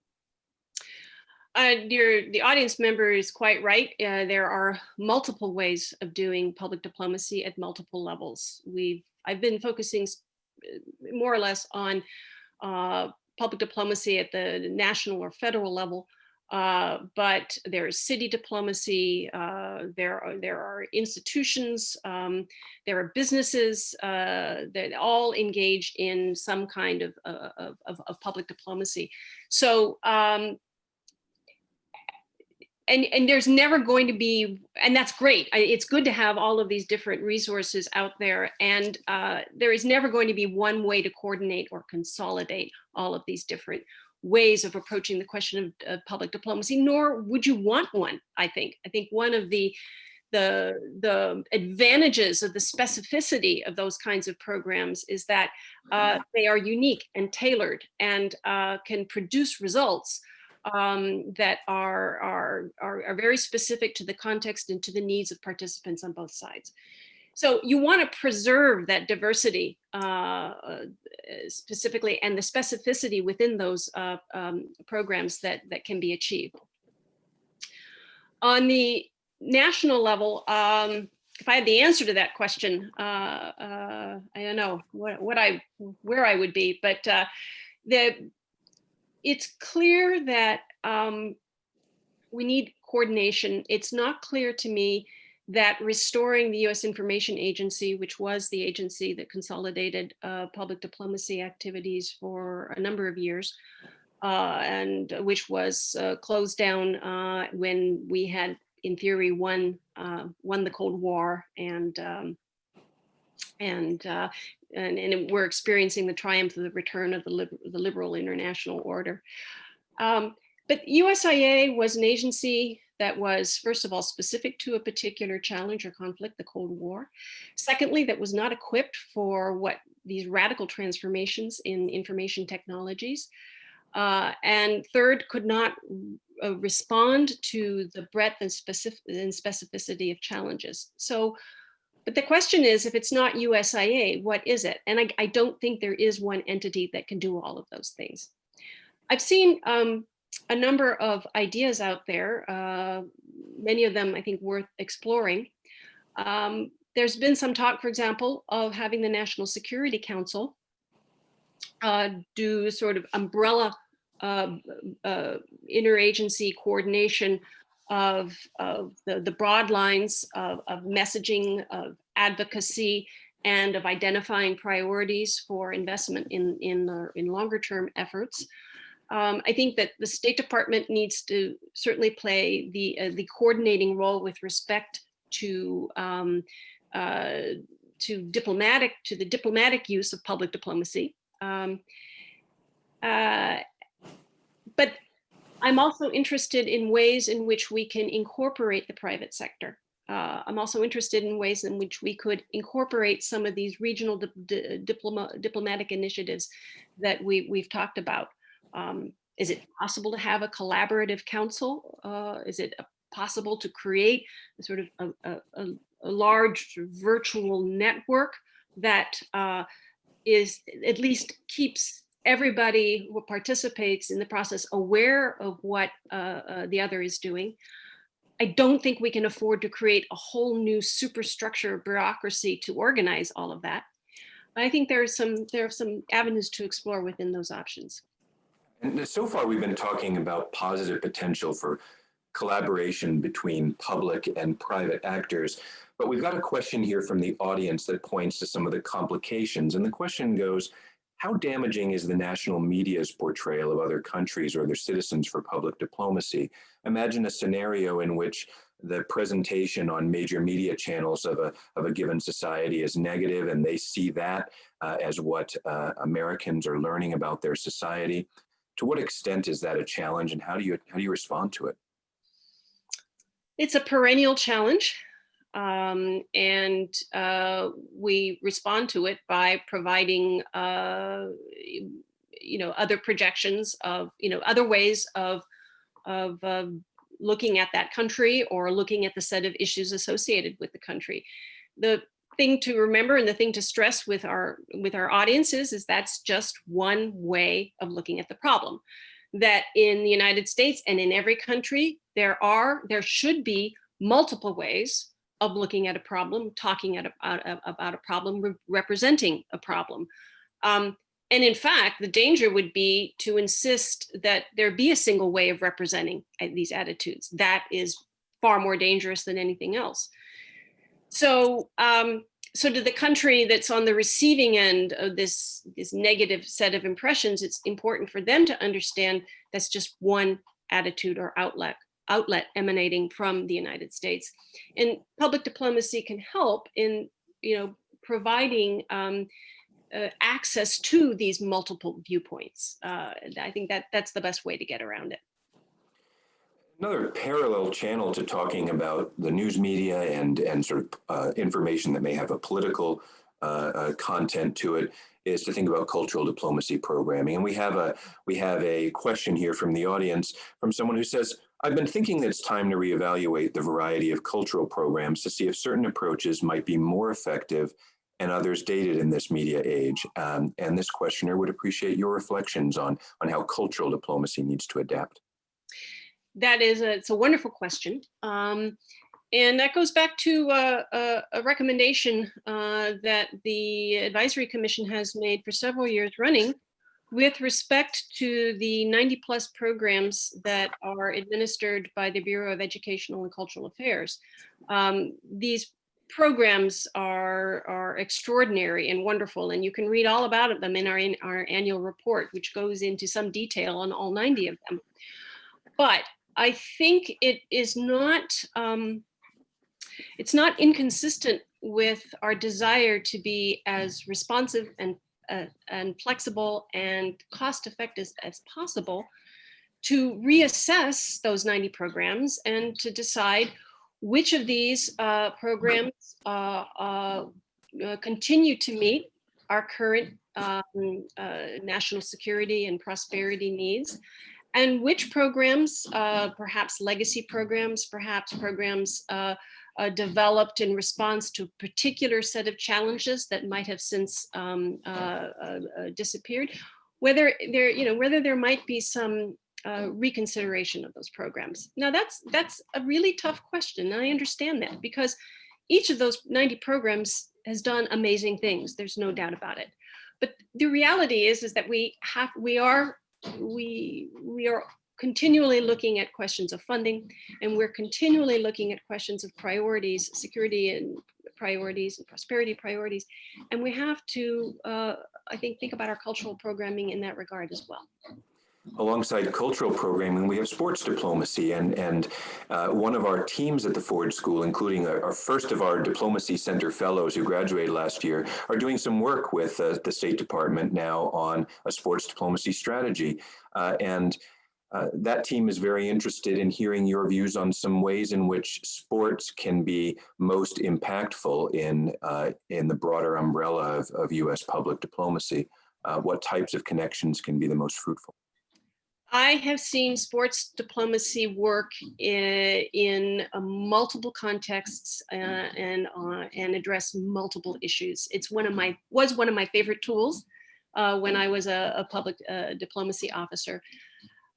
Uh, the audience member is quite right. Uh, there are multiple ways of doing public diplomacy at multiple levels. We've I've been focusing uh, more or less on uh, public diplomacy at the national or federal level, uh, but there's city diplomacy, uh, there, are, there are institutions, um, there are businesses that all engage in some kind of, of, of public diplomacy. So um, and and there's never going to be and that's great. It's good to have all of these different resources out there and uh, there is never going to be one way to coordinate or consolidate all of these different ways of approaching the question of, of public diplomacy nor would you want one i think. I think one of the the the advantages of the specificity of those kinds of programs is that uh, they are unique and tailored and uh, can produce results um, that are, are, are, are very specific to the context and to the needs of participants on both sides. So you want to preserve that diversity uh, uh, specifically and the specificity within those uh, um, programs that, that can be achieved. On the national level, um, if I had the answer to that question, uh, uh, I don't know what, what I, where I would be, but uh, the it's clear that um, we need coordination. It's not clear to me that restoring the U.S. Information Agency, which was the agency that consolidated uh, public diplomacy activities for a number of years, uh, and which was uh, closed down uh, when we had in theory, won uh, won the Cold War, and um, and, uh, and and we're experiencing the triumph of the return of the, lib the liberal international order. Um, but USIA was an agency that was, first of all, specific to a particular challenge or conflict, the Cold War. Secondly, that was not equipped for what these radical transformations in information technologies. Uh, and third, could not uh, respond to the breadth and, specific, and specificity of challenges. So, but the question is, if it's not USIA, what is it? And I, I don't think there is one entity that can do all of those things. I've seen um, a number of ideas out there, uh, many of them I think worth exploring. Um, there's been some talk, for example, of having the National Security Council uh, do sort of umbrella uh, uh, interagency coordination of, of the, the broad lines of, of messaging, of advocacy, and of identifying priorities for investment in, in, in longer term efforts. Um, I think that the State Department needs to certainly play the, uh, the coordinating role with respect to um, uh, to diplomatic to the diplomatic use of public diplomacy. Um, uh, but I'm also interested in ways in which we can incorporate the private sector. Uh, I'm also interested in ways in which we could incorporate some of these regional di di diploma diplomatic initiatives that we, we've talked about. Um, is it possible to have a collaborative council? Uh, is it possible to create a sort of a, a, a large virtual network that uh, is at least keeps everybody who participates in the process aware of what uh, uh, the other is doing. I don't think we can afford to create a whole new superstructure of bureaucracy to organize all of that. But I think there are some there are some avenues to explore within those options. And so far, we've been talking about positive potential for collaboration between public and private actors. But we've got a question here from the audience that points to some of the complications. And the question goes, how damaging is the national media's portrayal of other countries or their citizens for public diplomacy? Imagine a scenario in which the presentation on major media channels of a, of a given society is negative and they see that uh, as what uh, Americans are learning about their society. To what extent is that a challenge and how do you, how do you respond to it? It's a perennial challenge. Um, and uh, we respond to it by providing, uh, you know, other projections of, you know, other ways of, of uh, looking at that country or looking at the set of issues associated with the country. The thing to remember and the thing to stress with our with our audiences is that's just one way of looking at the problem that in the United States and in every country there are there should be multiple ways of looking at a problem, talking a, about a problem, re representing a problem. Um, and in fact, the danger would be to insist that there be a single way of representing uh, these attitudes. That is far more dangerous than anything else. So, um, so to the country that's on the receiving end of this, this negative set of impressions, it's important for them to understand that's just one attitude or outlet outlet emanating from the United States. And public diplomacy can help in, you know, providing um, uh, access to these multiple viewpoints. Uh, I think that that's the best way to get around it. Another parallel channel to talking about the news media and, and sort of uh, information that may have a political uh, uh, content to it is to think about cultural diplomacy programming. And we have a we have a question here from the audience from someone who says, I've been thinking that it's time to reevaluate the variety of cultural programs to see if certain approaches might be more effective and others dated in this media age. Um, and this questioner would appreciate your reflections on, on how cultural diplomacy needs to adapt. That is a, it's a wonderful question. Um, and that goes back to uh, a, a, recommendation uh, that the Advisory Commission has made for several years running with respect to the 90 plus programs that are administered by the Bureau of Educational and Cultural Affairs. Um, these programs are, are extraordinary and wonderful, and you can read all about them in our, in our annual report, which goes into some detail on all 90 of them. But I think it is not, um, it's not inconsistent with our desire to be as responsive and, uh, and flexible and cost effective as possible to reassess those 90 programs and to decide which of these uh, programs uh, uh, uh, continue to meet our current um, uh, national security and prosperity needs and which programs, perhaps legacy programs, perhaps programs uh, uh, developed in response to a particular set of challenges that might have since um, uh, uh, uh, disappeared, whether there, you know, whether there might be some reconsideration of those programs. Now that's that's a really tough question, and I understand that because each of those 90 programs has done amazing things. There's no doubt about it. But the reality is, is that we have, we are, we, we are continually looking at questions of funding, and we're continually looking at questions of priorities, security and priorities and prosperity priorities. And we have to, uh, I think, think about our cultural programming in that regard as well alongside cultural programming, we have sports diplomacy. And, and uh, one of our teams at the Ford School, including our, our, first of our Diplomacy Center fellows who graduated last year, are doing some work with uh, the State Department now on a sports diplomacy strategy. Uh, and uh, that team is very interested in hearing your views on some ways in which sports can be most impactful in, uh, in the broader umbrella of, of U.S. public diplomacy. Uh, what types of connections can be the most fruitful? I have seen sports diplomacy work in, in uh, multiple contexts uh, and uh, and address multiple issues. It's one of my was one of my favorite tools uh, when I was a, a public uh, diplomacy officer.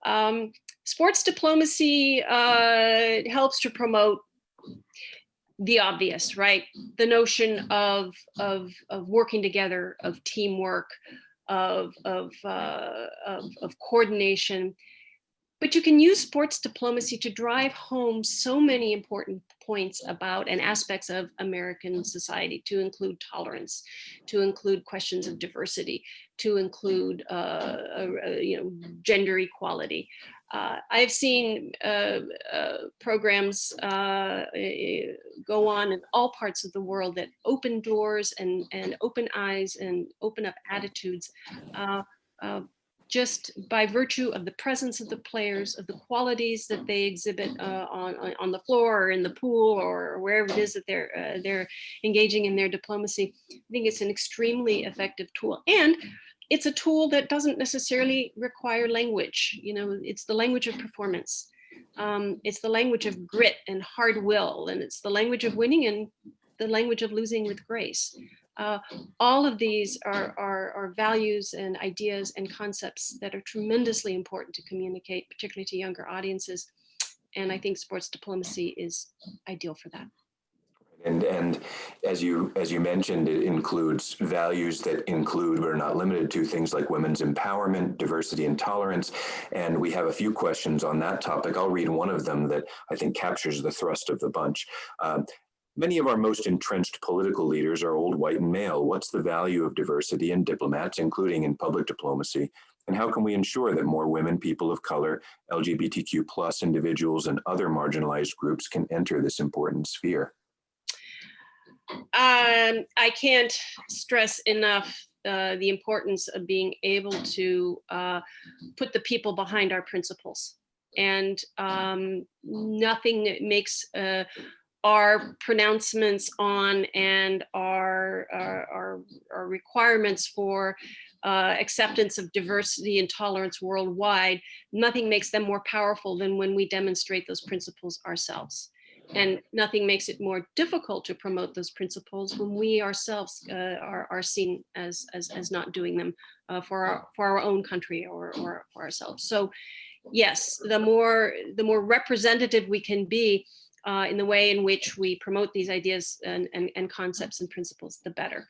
Um, sports diplomacy uh, helps to promote the obvious, right? The notion of of of working together, of teamwork, of, of, uh, of, of coordination. But you can use sports diplomacy to drive home so many important points about and aspects of American society to include tolerance, to include questions of diversity, to include uh, uh, you know gender equality. Uh, I've seen uh, uh, programs uh, eh, go on in all parts of the world that open doors and, and open eyes and open up attitudes uh, uh, just by virtue of the presence of the players, of the qualities that they exhibit on, on the floor or in the pool or wherever it is that they're, they're engaging in their diplomacy. I think it's an extremely effective tool. And it's a tool that doesn't necessarily require language. You know, it's the language of performance. Um, it's the language of grit and hard will, and it's the language of winning and the language of losing with grace. Uh, all of these are, are, are, values and ideas and concepts that are tremendously important to communicate, particularly to younger audiences. And I think sports diplomacy is ideal for that. And, and as you as you mentioned, it includes values that include, but are not limited to, things like women's empowerment, diversity and tolerance. And we have a few questions on that topic. I'll read one of them that I think captures the thrust of the bunch. Um, Many of our most entrenched political leaders are old, white, and male. What's the value of diversity in diplomats, including in public diplomacy? And how can we ensure that more women, people of color, LGBTQ plus individuals, and other marginalized groups can enter this important sphere? Um, I can't stress enough uh, the importance of being able to uh, put the people behind our principles. And um, nothing makes uh, our pronouncements on and our, our, our, our requirements for uh, acceptance of diversity and tolerance worldwide, nothing makes them more powerful than when we demonstrate those principles ourselves. And nothing makes it more difficult to promote those principles when we ourselves uh, are, are seen as, as, as not doing them uh, for, our, for our own country or, or for ourselves. So yes, the more, the more representative we can be uh, in the way in which we promote these ideas and, and, and concepts and principles, the better.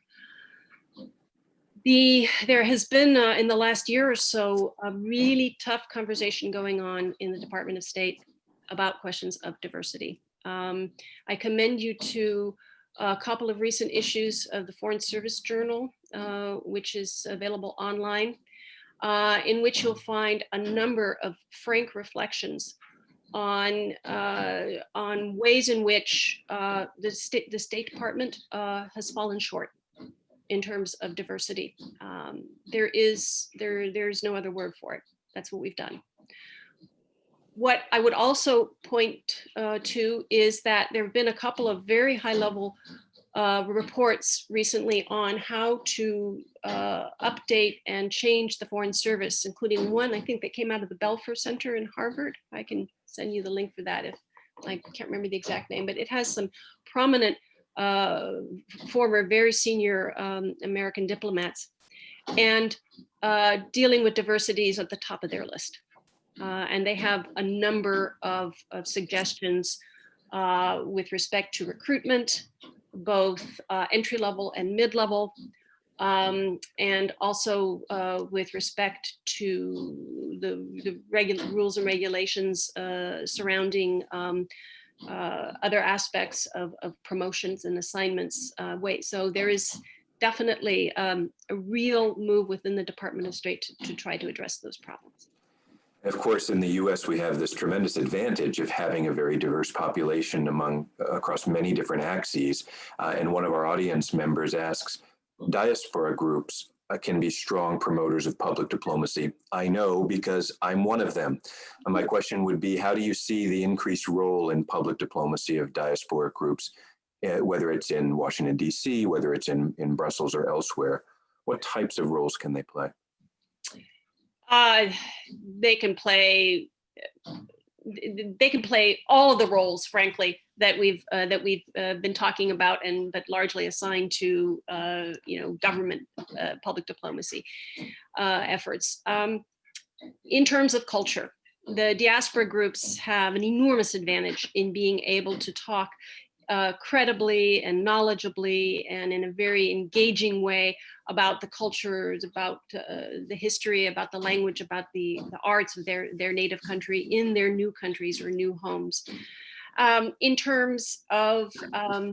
The, there has been uh, in the last year or so a really tough conversation going on in the Department of State about questions of diversity. Um, I commend you to a couple of recent issues of the Foreign Service Journal, uh, which is available online, uh, in which you'll find a number of frank reflections on uh, on ways in which uh, the state the State Department uh, has fallen short in terms of diversity. Um, there is there there's no other word for it. That's what we've done. What I would also point uh, to is that there have been a couple of very high level uh, reports recently on how to uh, update and change the Foreign Service, including one I think that came out of the Belfer Center in Harvard. I can send you the link for that if I can't remember the exact name, but it has some prominent uh, former very senior um, American diplomats and uh, dealing with diversity is at the top of their list. Uh, and they have a number of, of suggestions uh, with respect to recruitment, both uh, entry level and mid level, um, and also uh, with respect to the, the rules and regulations uh, surrounding um, uh, other aspects of, of, promotions and assignments. Uh, wait, so there is definitely um, a real move within the Department of State to, to try to address those problems. Of course, in the U.S., we have this tremendous advantage of having a very diverse population among across many different axes. Uh, and one of our audience members asks, diaspora groups uh, can be strong promoters of public diplomacy. I know because I'm one of them. And my question would be, how do you see the increased role in public diplomacy of diaspora groups, uh, whether it's in Washington, D.C., whether it's in, in Brussels or elsewhere? What types of roles can they play? Uh, they can play they can play all the roles, frankly, that we've uh, that we've uh, been talking about, and but largely assigned to uh, you know government uh, public diplomacy uh, efforts. Um, in terms of culture, the diaspora groups have an enormous advantage in being able to talk uh, credibly and knowledgeably and in a very engaging way about the cultures, about uh, the history, about the language, about the, the arts of their, their native country in their new countries or new homes. Um, in terms of, um,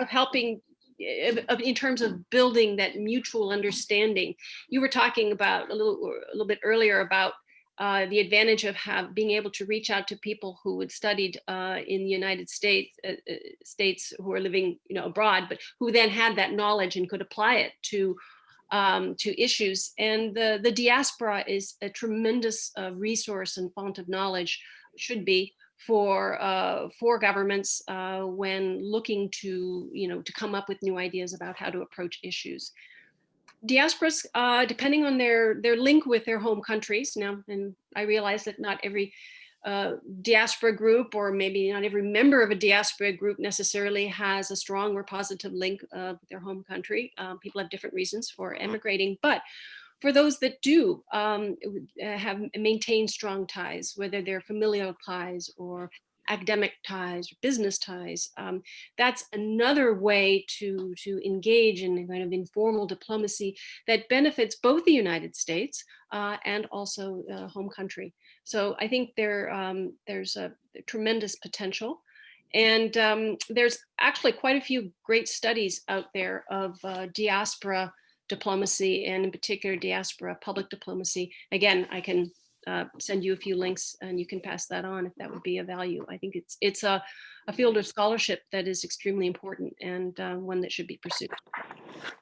of helping in terms of building that mutual understanding, you were talking about a little, a little bit earlier about uh, the advantage of have, being able to reach out to people who had studied uh, in the United States, uh, uh, states who are living, you know, abroad, but who then had that knowledge and could apply it to um, to issues. And the the diaspora is a tremendous uh, resource and font of knowledge, should be for uh, for governments when looking to, you know, to come up with new ideas about how to approach issues diasporas, uh, depending on their, their link with their home countries now, and I realize that not every uh, diaspora group or maybe not every member of a diaspora group necessarily has a strong or positive link uh, with their home country. Um, people have different reasons for emigrating, but for those that do um, uh, have maintained strong ties, whether they're familial ties or academic ties, business ties. Um, that's another way to, to engage in kind of informal diplomacy that benefits both the United States uh, and also uh, home country. So I think there, um, there's a tremendous potential. And um, there's actually quite a few great studies out there of uh, diaspora diplomacy and in particular diaspora public diplomacy. Again, I can uh, send you a few links and you can pass that on if that would be a value. I think it's it's a, a field of scholarship that is extremely important and uh, one that should be pursued.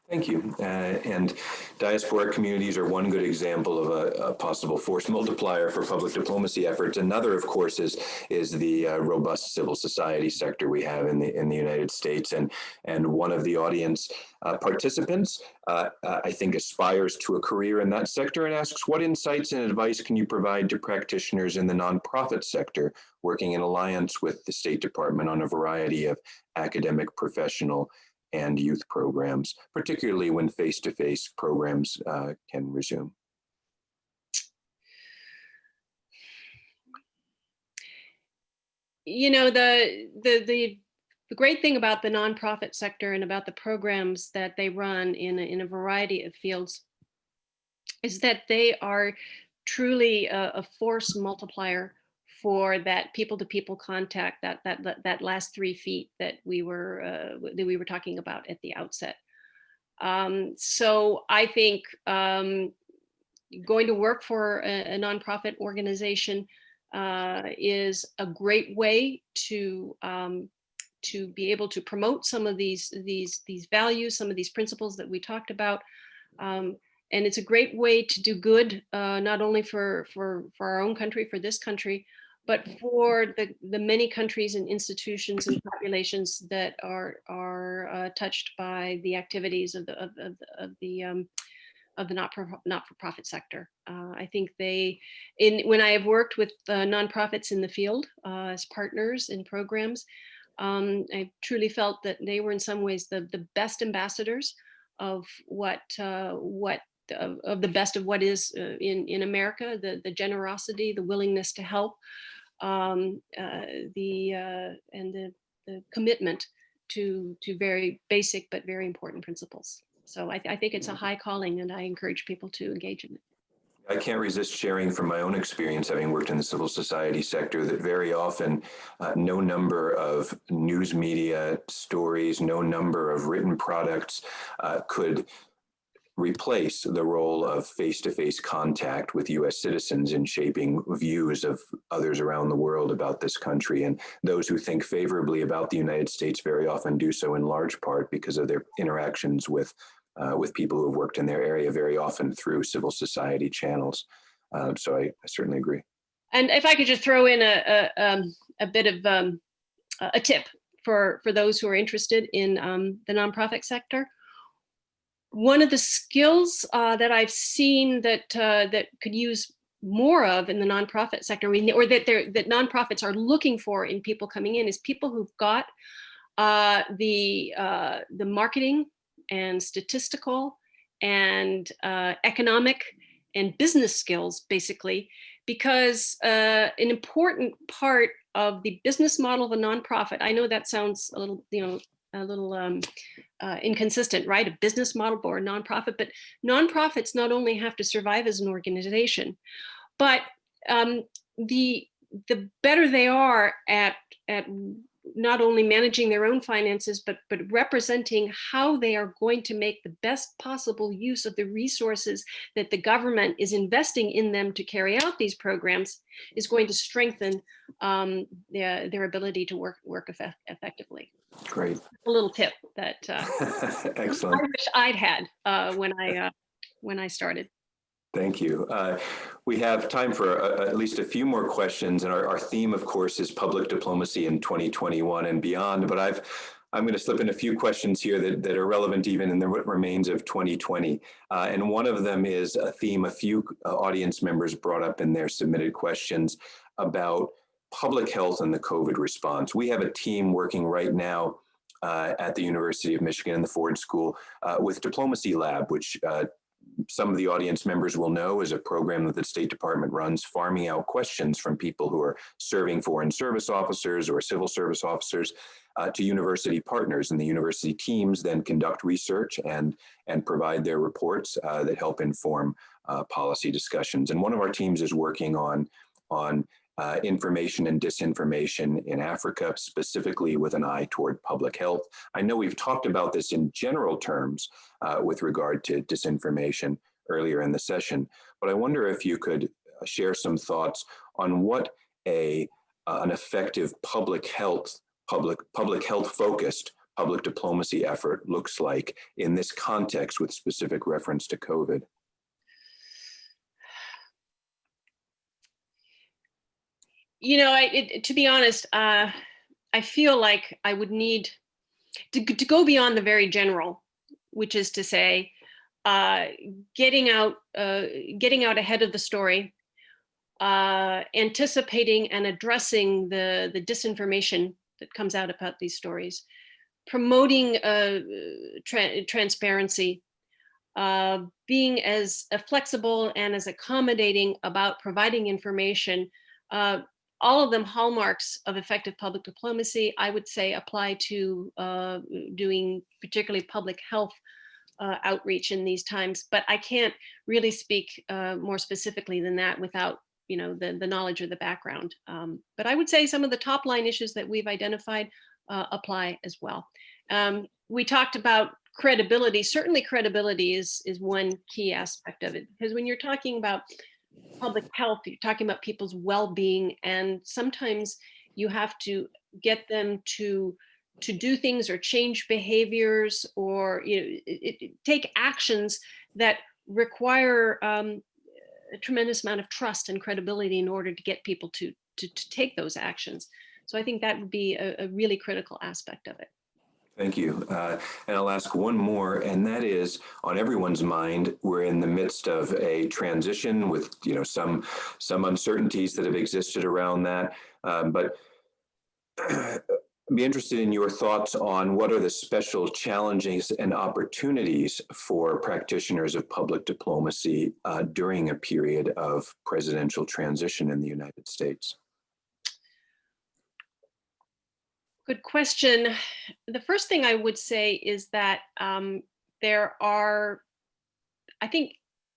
Thank you. Uh, and diaspora communities are one good example of a, a, possible force multiplier for public diplomacy efforts. Another, of course, is is the uh, robust civil society sector we have in the in the United States. And and one of the audience uh, participants, uh, uh, I think, aspires to a career in that sector and asks, what insights and advice can you provide to practitioners in the nonprofit sector working in alliance with the State Department on a variety of academic, professional, and youth programs, particularly when face-to-face -face programs uh, can resume. You know, the, the, the, the great thing about the nonprofit sector and about the programs that they run in a, in a variety of fields is that they are truly a, a force multiplier for that people-to-people contact, that that that last three feet that we were uh, that we were talking about at the outset. Um, so I think um, going to work for a, a nonprofit organization uh, is a great way to um, to be able to promote some of these these these values, some of these principles that we talked about. Um, and it's a great way to do good, uh, not only for for for our own country, for this country, but for the the many countries and institutions and populations that are are uh, touched by the activities of the of, of, of the um, of the not for not for profit sector. Uh, I think they, in when I have worked with uh, nonprofits in the field uh, as partners in programs, um, I truly felt that they were in some ways the the best ambassadors of what uh, what of, of, the best of what is uh, in in America, the the generosity, the willingness to help, um, uh, the and the the commitment to to very basic but very important principles. So I, th I think it's a high calling and I encourage people to engage in it. I can't resist sharing from my own experience, having worked in the civil society sector, that very often uh, no number of news media stories, no number of written products uh, could replace the role of face-to-face -face contact with US citizens in shaping views of others around the world about this country. And those who think favorably about the United States very often do so in large part because of their interactions with uh, with people who have worked in their area very often through civil society channels. Um, so I, I, certainly agree. And if I could just throw in a, a, um, a bit of um, a tip for, for those who are interested in um, the nonprofit sector. One of the skills uh, that I've seen that uh, that could use more of in the nonprofit sector, or that that nonprofits are looking for in people coming in, is people who've got uh, the uh, the marketing and statistical and uh, economic and business skills, basically, because uh, an important part of the business model of a nonprofit, I know that sounds a little, you know, a little um, uh, inconsistent, right? A business model or a nonprofit, but nonprofits not only have to survive as an organization, but um, the the better they are at at not only managing their own finances, but, but representing how they are going to make the best possible use of the resources that the government is investing in them to carry out these programs is going to strengthen um, their, their ability to work, work effect effectively. Great. A little tip that uh, Excellent. I wish I'd had uh, when I uh, when I started. Thank you. Uh, we have time for a, at least a few more questions, and our, our, theme, of course, is public diplomacy in 2021 and beyond. But I've I'm going to slip in a few questions here that, that are relevant even in the remains of 2020. Uh, and one of them is a theme a few uh, audience members brought up in their submitted questions about public health and the COVID response. We have a team working right now uh, at the University of Michigan and the Ford School uh, with Diplomacy Lab, which uh, some of the audience members will know is a program that the State Department runs, farming out questions from people who are serving foreign service officers or civil service officers uh, to university partners. And the university teams then conduct research and, and provide their reports uh, that help inform uh, policy discussions. And one of our teams is working on, on uh, information and disinformation in Africa, specifically with an eye toward public health. I know we've talked about this in general terms uh, with regard to disinformation earlier in the session, but I wonder if you could uh, share some thoughts on what a uh, an effective public health, public public health focused public diplomacy effort looks like in this context with specific reference to COVID. You know, I, it, to be honest, uh, I feel like I would need to, to go beyond the very general, which is to say, uh, getting out, uh, getting out ahead of the story, uh, anticipating and addressing the the disinformation that comes out about these stories, promoting uh, tra transparency, uh, being as flexible and as accommodating about providing information uh, all of them hallmarks of effective public diplomacy, I would say apply to uh, doing particularly public health uh, outreach in these times, but I can't really speak uh, more specifically than that without you know the, the knowledge or the background. Um, but I would say some of the top line issues that we've identified uh, apply as well. Um, we talked about credibility. Certainly credibility is, is one key aspect of it because when you're talking about public health, you're talking about people's well-being, and sometimes you have to get them to to do things or change behaviors or you know it, it- take actions that require um, a tremendous amount of trust and credibility in order to get people to to, to take those actions. So I think that would be a, a really critical aspect of it. Thank you. Uh, and I'll ask one more, and that is on everyone's mind, we're in the midst of a transition with, you know, some, some uncertainties that have existed around that. Um, but be interested in your thoughts on what are the special challenges and opportunities for practitioners of public diplomacy uh, during a period of presidential transition in the United States. Good question. The first thing I would say is that um, there are, I think,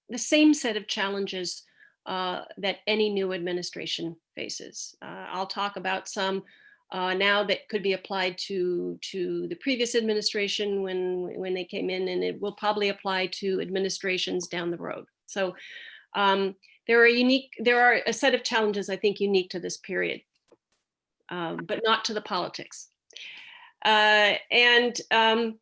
the same set of challenges uh, that any new administration faces. Uh, I'll talk about some uh, now that could be applied to to the previous administration when when they came in, and it will probably apply to administrations down the road. So um, there are unique, there are a set of challenges I think unique to this period um, but not to the politics. Uh, and um,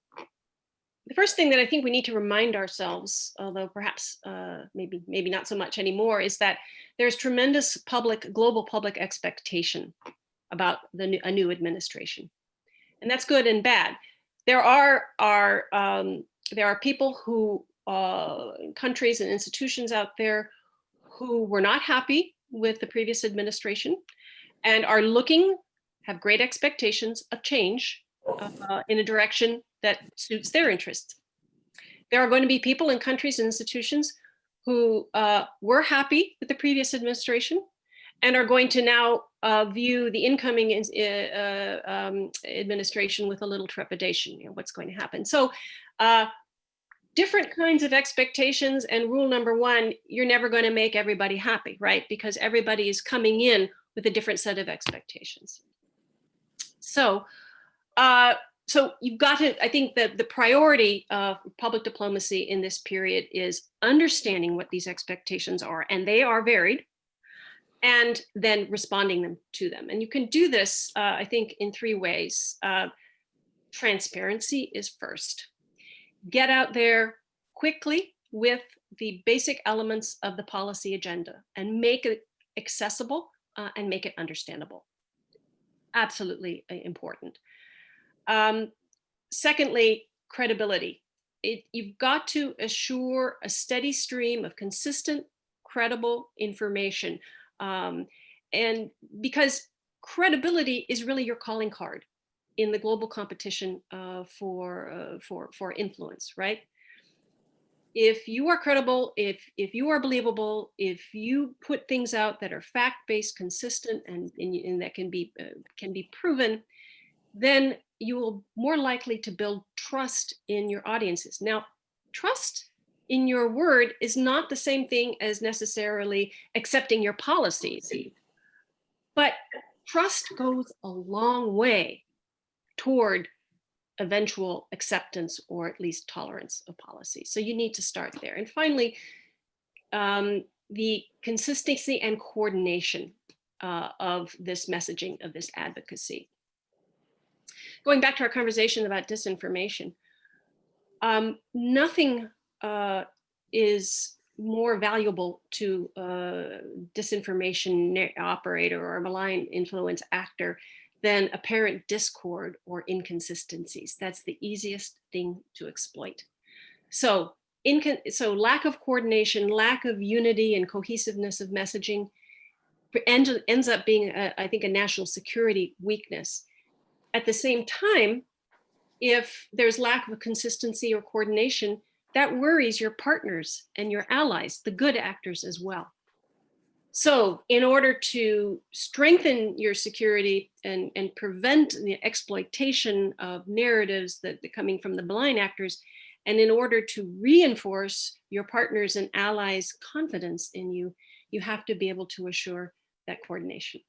the first thing that I think we need to remind ourselves, although perhaps uh, maybe maybe not so much anymore, is that there's tremendous public, global public expectation about the new, a new administration, and that's good and bad. There are are um, there are people who uh, countries and institutions out there who were not happy with the previous administration and are looking, have great expectations of change uh, in a direction that suits their interests. There are going to be people in countries and institutions who uh, were happy with the previous administration and are going to now uh, view the incoming uh, um, administration with a little trepidation, you know, what's going to happen. So uh, different kinds of expectations and rule number one, you're never going to make everybody happy, right? Because everybody is coming in with a different set of expectations. So, uh, so you've got to, I think that the priority of public diplomacy in this period is understanding what these expectations are, and they are varied, and then responding them to them. And you can do this, uh, I think, in three ways. Uh, transparency is first. Get out there quickly with the basic elements of the policy agenda and make it accessible uh, and make it understandable. Absolutely uh, important. Um, secondly, credibility. It, you've got to assure a steady stream of consistent, credible information. Um, and because credibility is really your calling card in the global competition uh, for, uh, for, for influence, right? If you are credible, if if you are believable, if you put things out that are fact-based, consistent, and, and, and, that can be uh, can be proven, then you will more likely to build trust in your audiences. Now, trust in your word is not the same thing as necessarily accepting your policies, but trust goes a long way toward eventual acceptance or at least tolerance of policy. So you need to start there. And finally, um, the consistency and coordination uh, of this messaging, of this advocacy. Going back to our conversation about disinformation, um, nothing uh, is more valuable to a disinformation operator or a malign influence actor than apparent discord or inconsistencies. That's the easiest thing to exploit. So, in so lack of coordination, lack of unity and cohesiveness of messaging ends, ends up being, a, I think, a national security weakness. At the same time, if there's lack of consistency or coordination, that worries your partners and your allies, the good actors as well. So in order to strengthen your security and, and prevent the exploitation of narratives that are coming from the blind actors, and in order to reinforce your partners and allies' confidence in you, you have to be able to assure that coordination.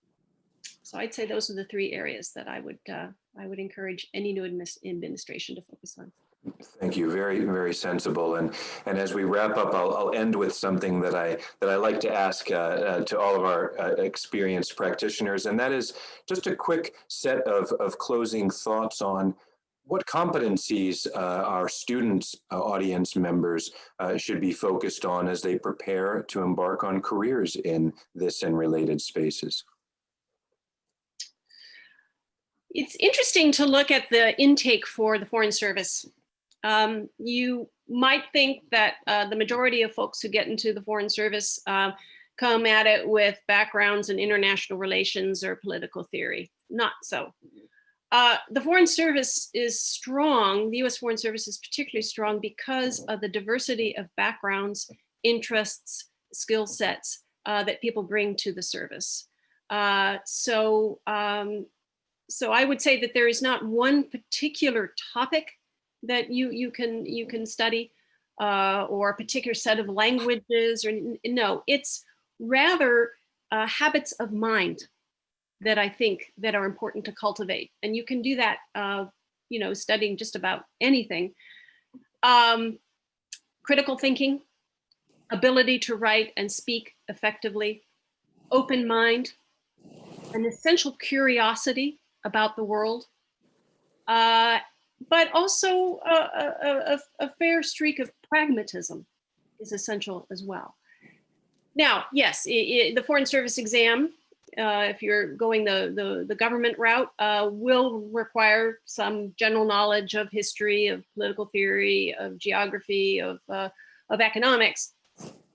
So I'd say those are the three areas that I would uh, I would encourage any new administration to focus on. Thank you. Very, very sensible. And and as we wrap up, I'll, I'll end with something that I that I like to ask uh, uh, to all of our uh, experienced practitioners, and that is just a quick set of of closing thoughts on what competencies uh, our students, uh, audience members uh, should be focused on as they prepare to embark on careers in this and related spaces. It's interesting to look at the intake for the Foreign Service. Um, you might think that uh, the majority of folks who get into the Foreign Service uh, come at it with backgrounds in international relations or political theory. Not so. Uh, the Foreign Service is strong, the US Foreign Service is particularly strong because of the diversity of backgrounds, interests, skill sets uh, that people bring to the service. Uh, so, um, so I would say that there is not one particular topic that you you can you can study uh, or a particular set of languages or no, it's rather uh, habits of mind that I think that are important to cultivate. And you can do that, uh, you know, studying just about anything. Um, critical thinking, ability to write and speak effectively, open mind, an essential curiosity about the world, uh, but also a, a, a, fair streak of pragmatism is essential as well. Now, yes, it, it, the Foreign Service exam, uh, if you're going the, the, the government route, uh, will require some general knowledge of history, of political theory, of geography, of, uh, of economics,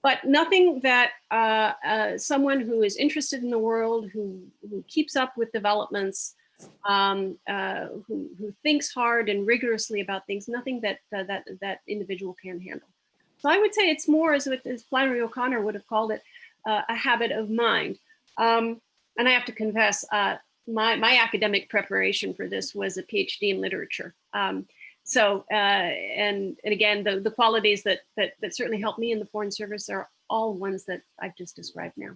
but nothing that uh, uh, someone who is interested in the world, who, who keeps up with developments, um, uh, who, who thinks hard and rigorously about things, nothing that, uh, that that individual can handle. So I would say it's more, as, as Flannery O'Connor would have called it, uh, a habit of mind. Um, and I have to confess, uh, my, my academic preparation for this was a PhD in literature. Um, so, uh, and, and again, the, the qualities that, that, that certainly helped me in the Foreign Service are all ones that I've just described now.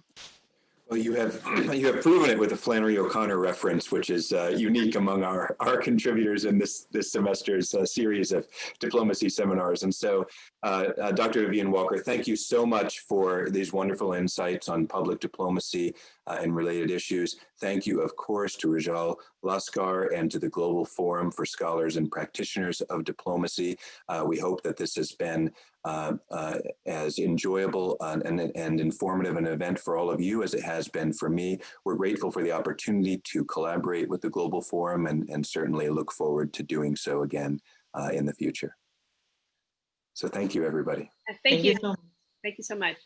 Well, you have you have proven it with the Flannery O'Connor reference, which is uh, unique among our our contributors in this this semester's uh, series of diplomacy seminars. And so, uh, uh Dr. Vivian Walker, thank you so much for these wonderful insights on public diplomacy uh, and related issues. Thank you, of course, to Rajal Laskar and to the Global Forum for Scholars and Practitioners of Diplomacy. Uh, we hope that this has been as enjoyable and, and, informative an event for all of you as it has been for me. We're grateful for the opportunity to collaborate with the Global Forum and, and certainly look forward to doing so again uh, in the future. So thank you, everybody. Thank, thank you. you so thank you so much.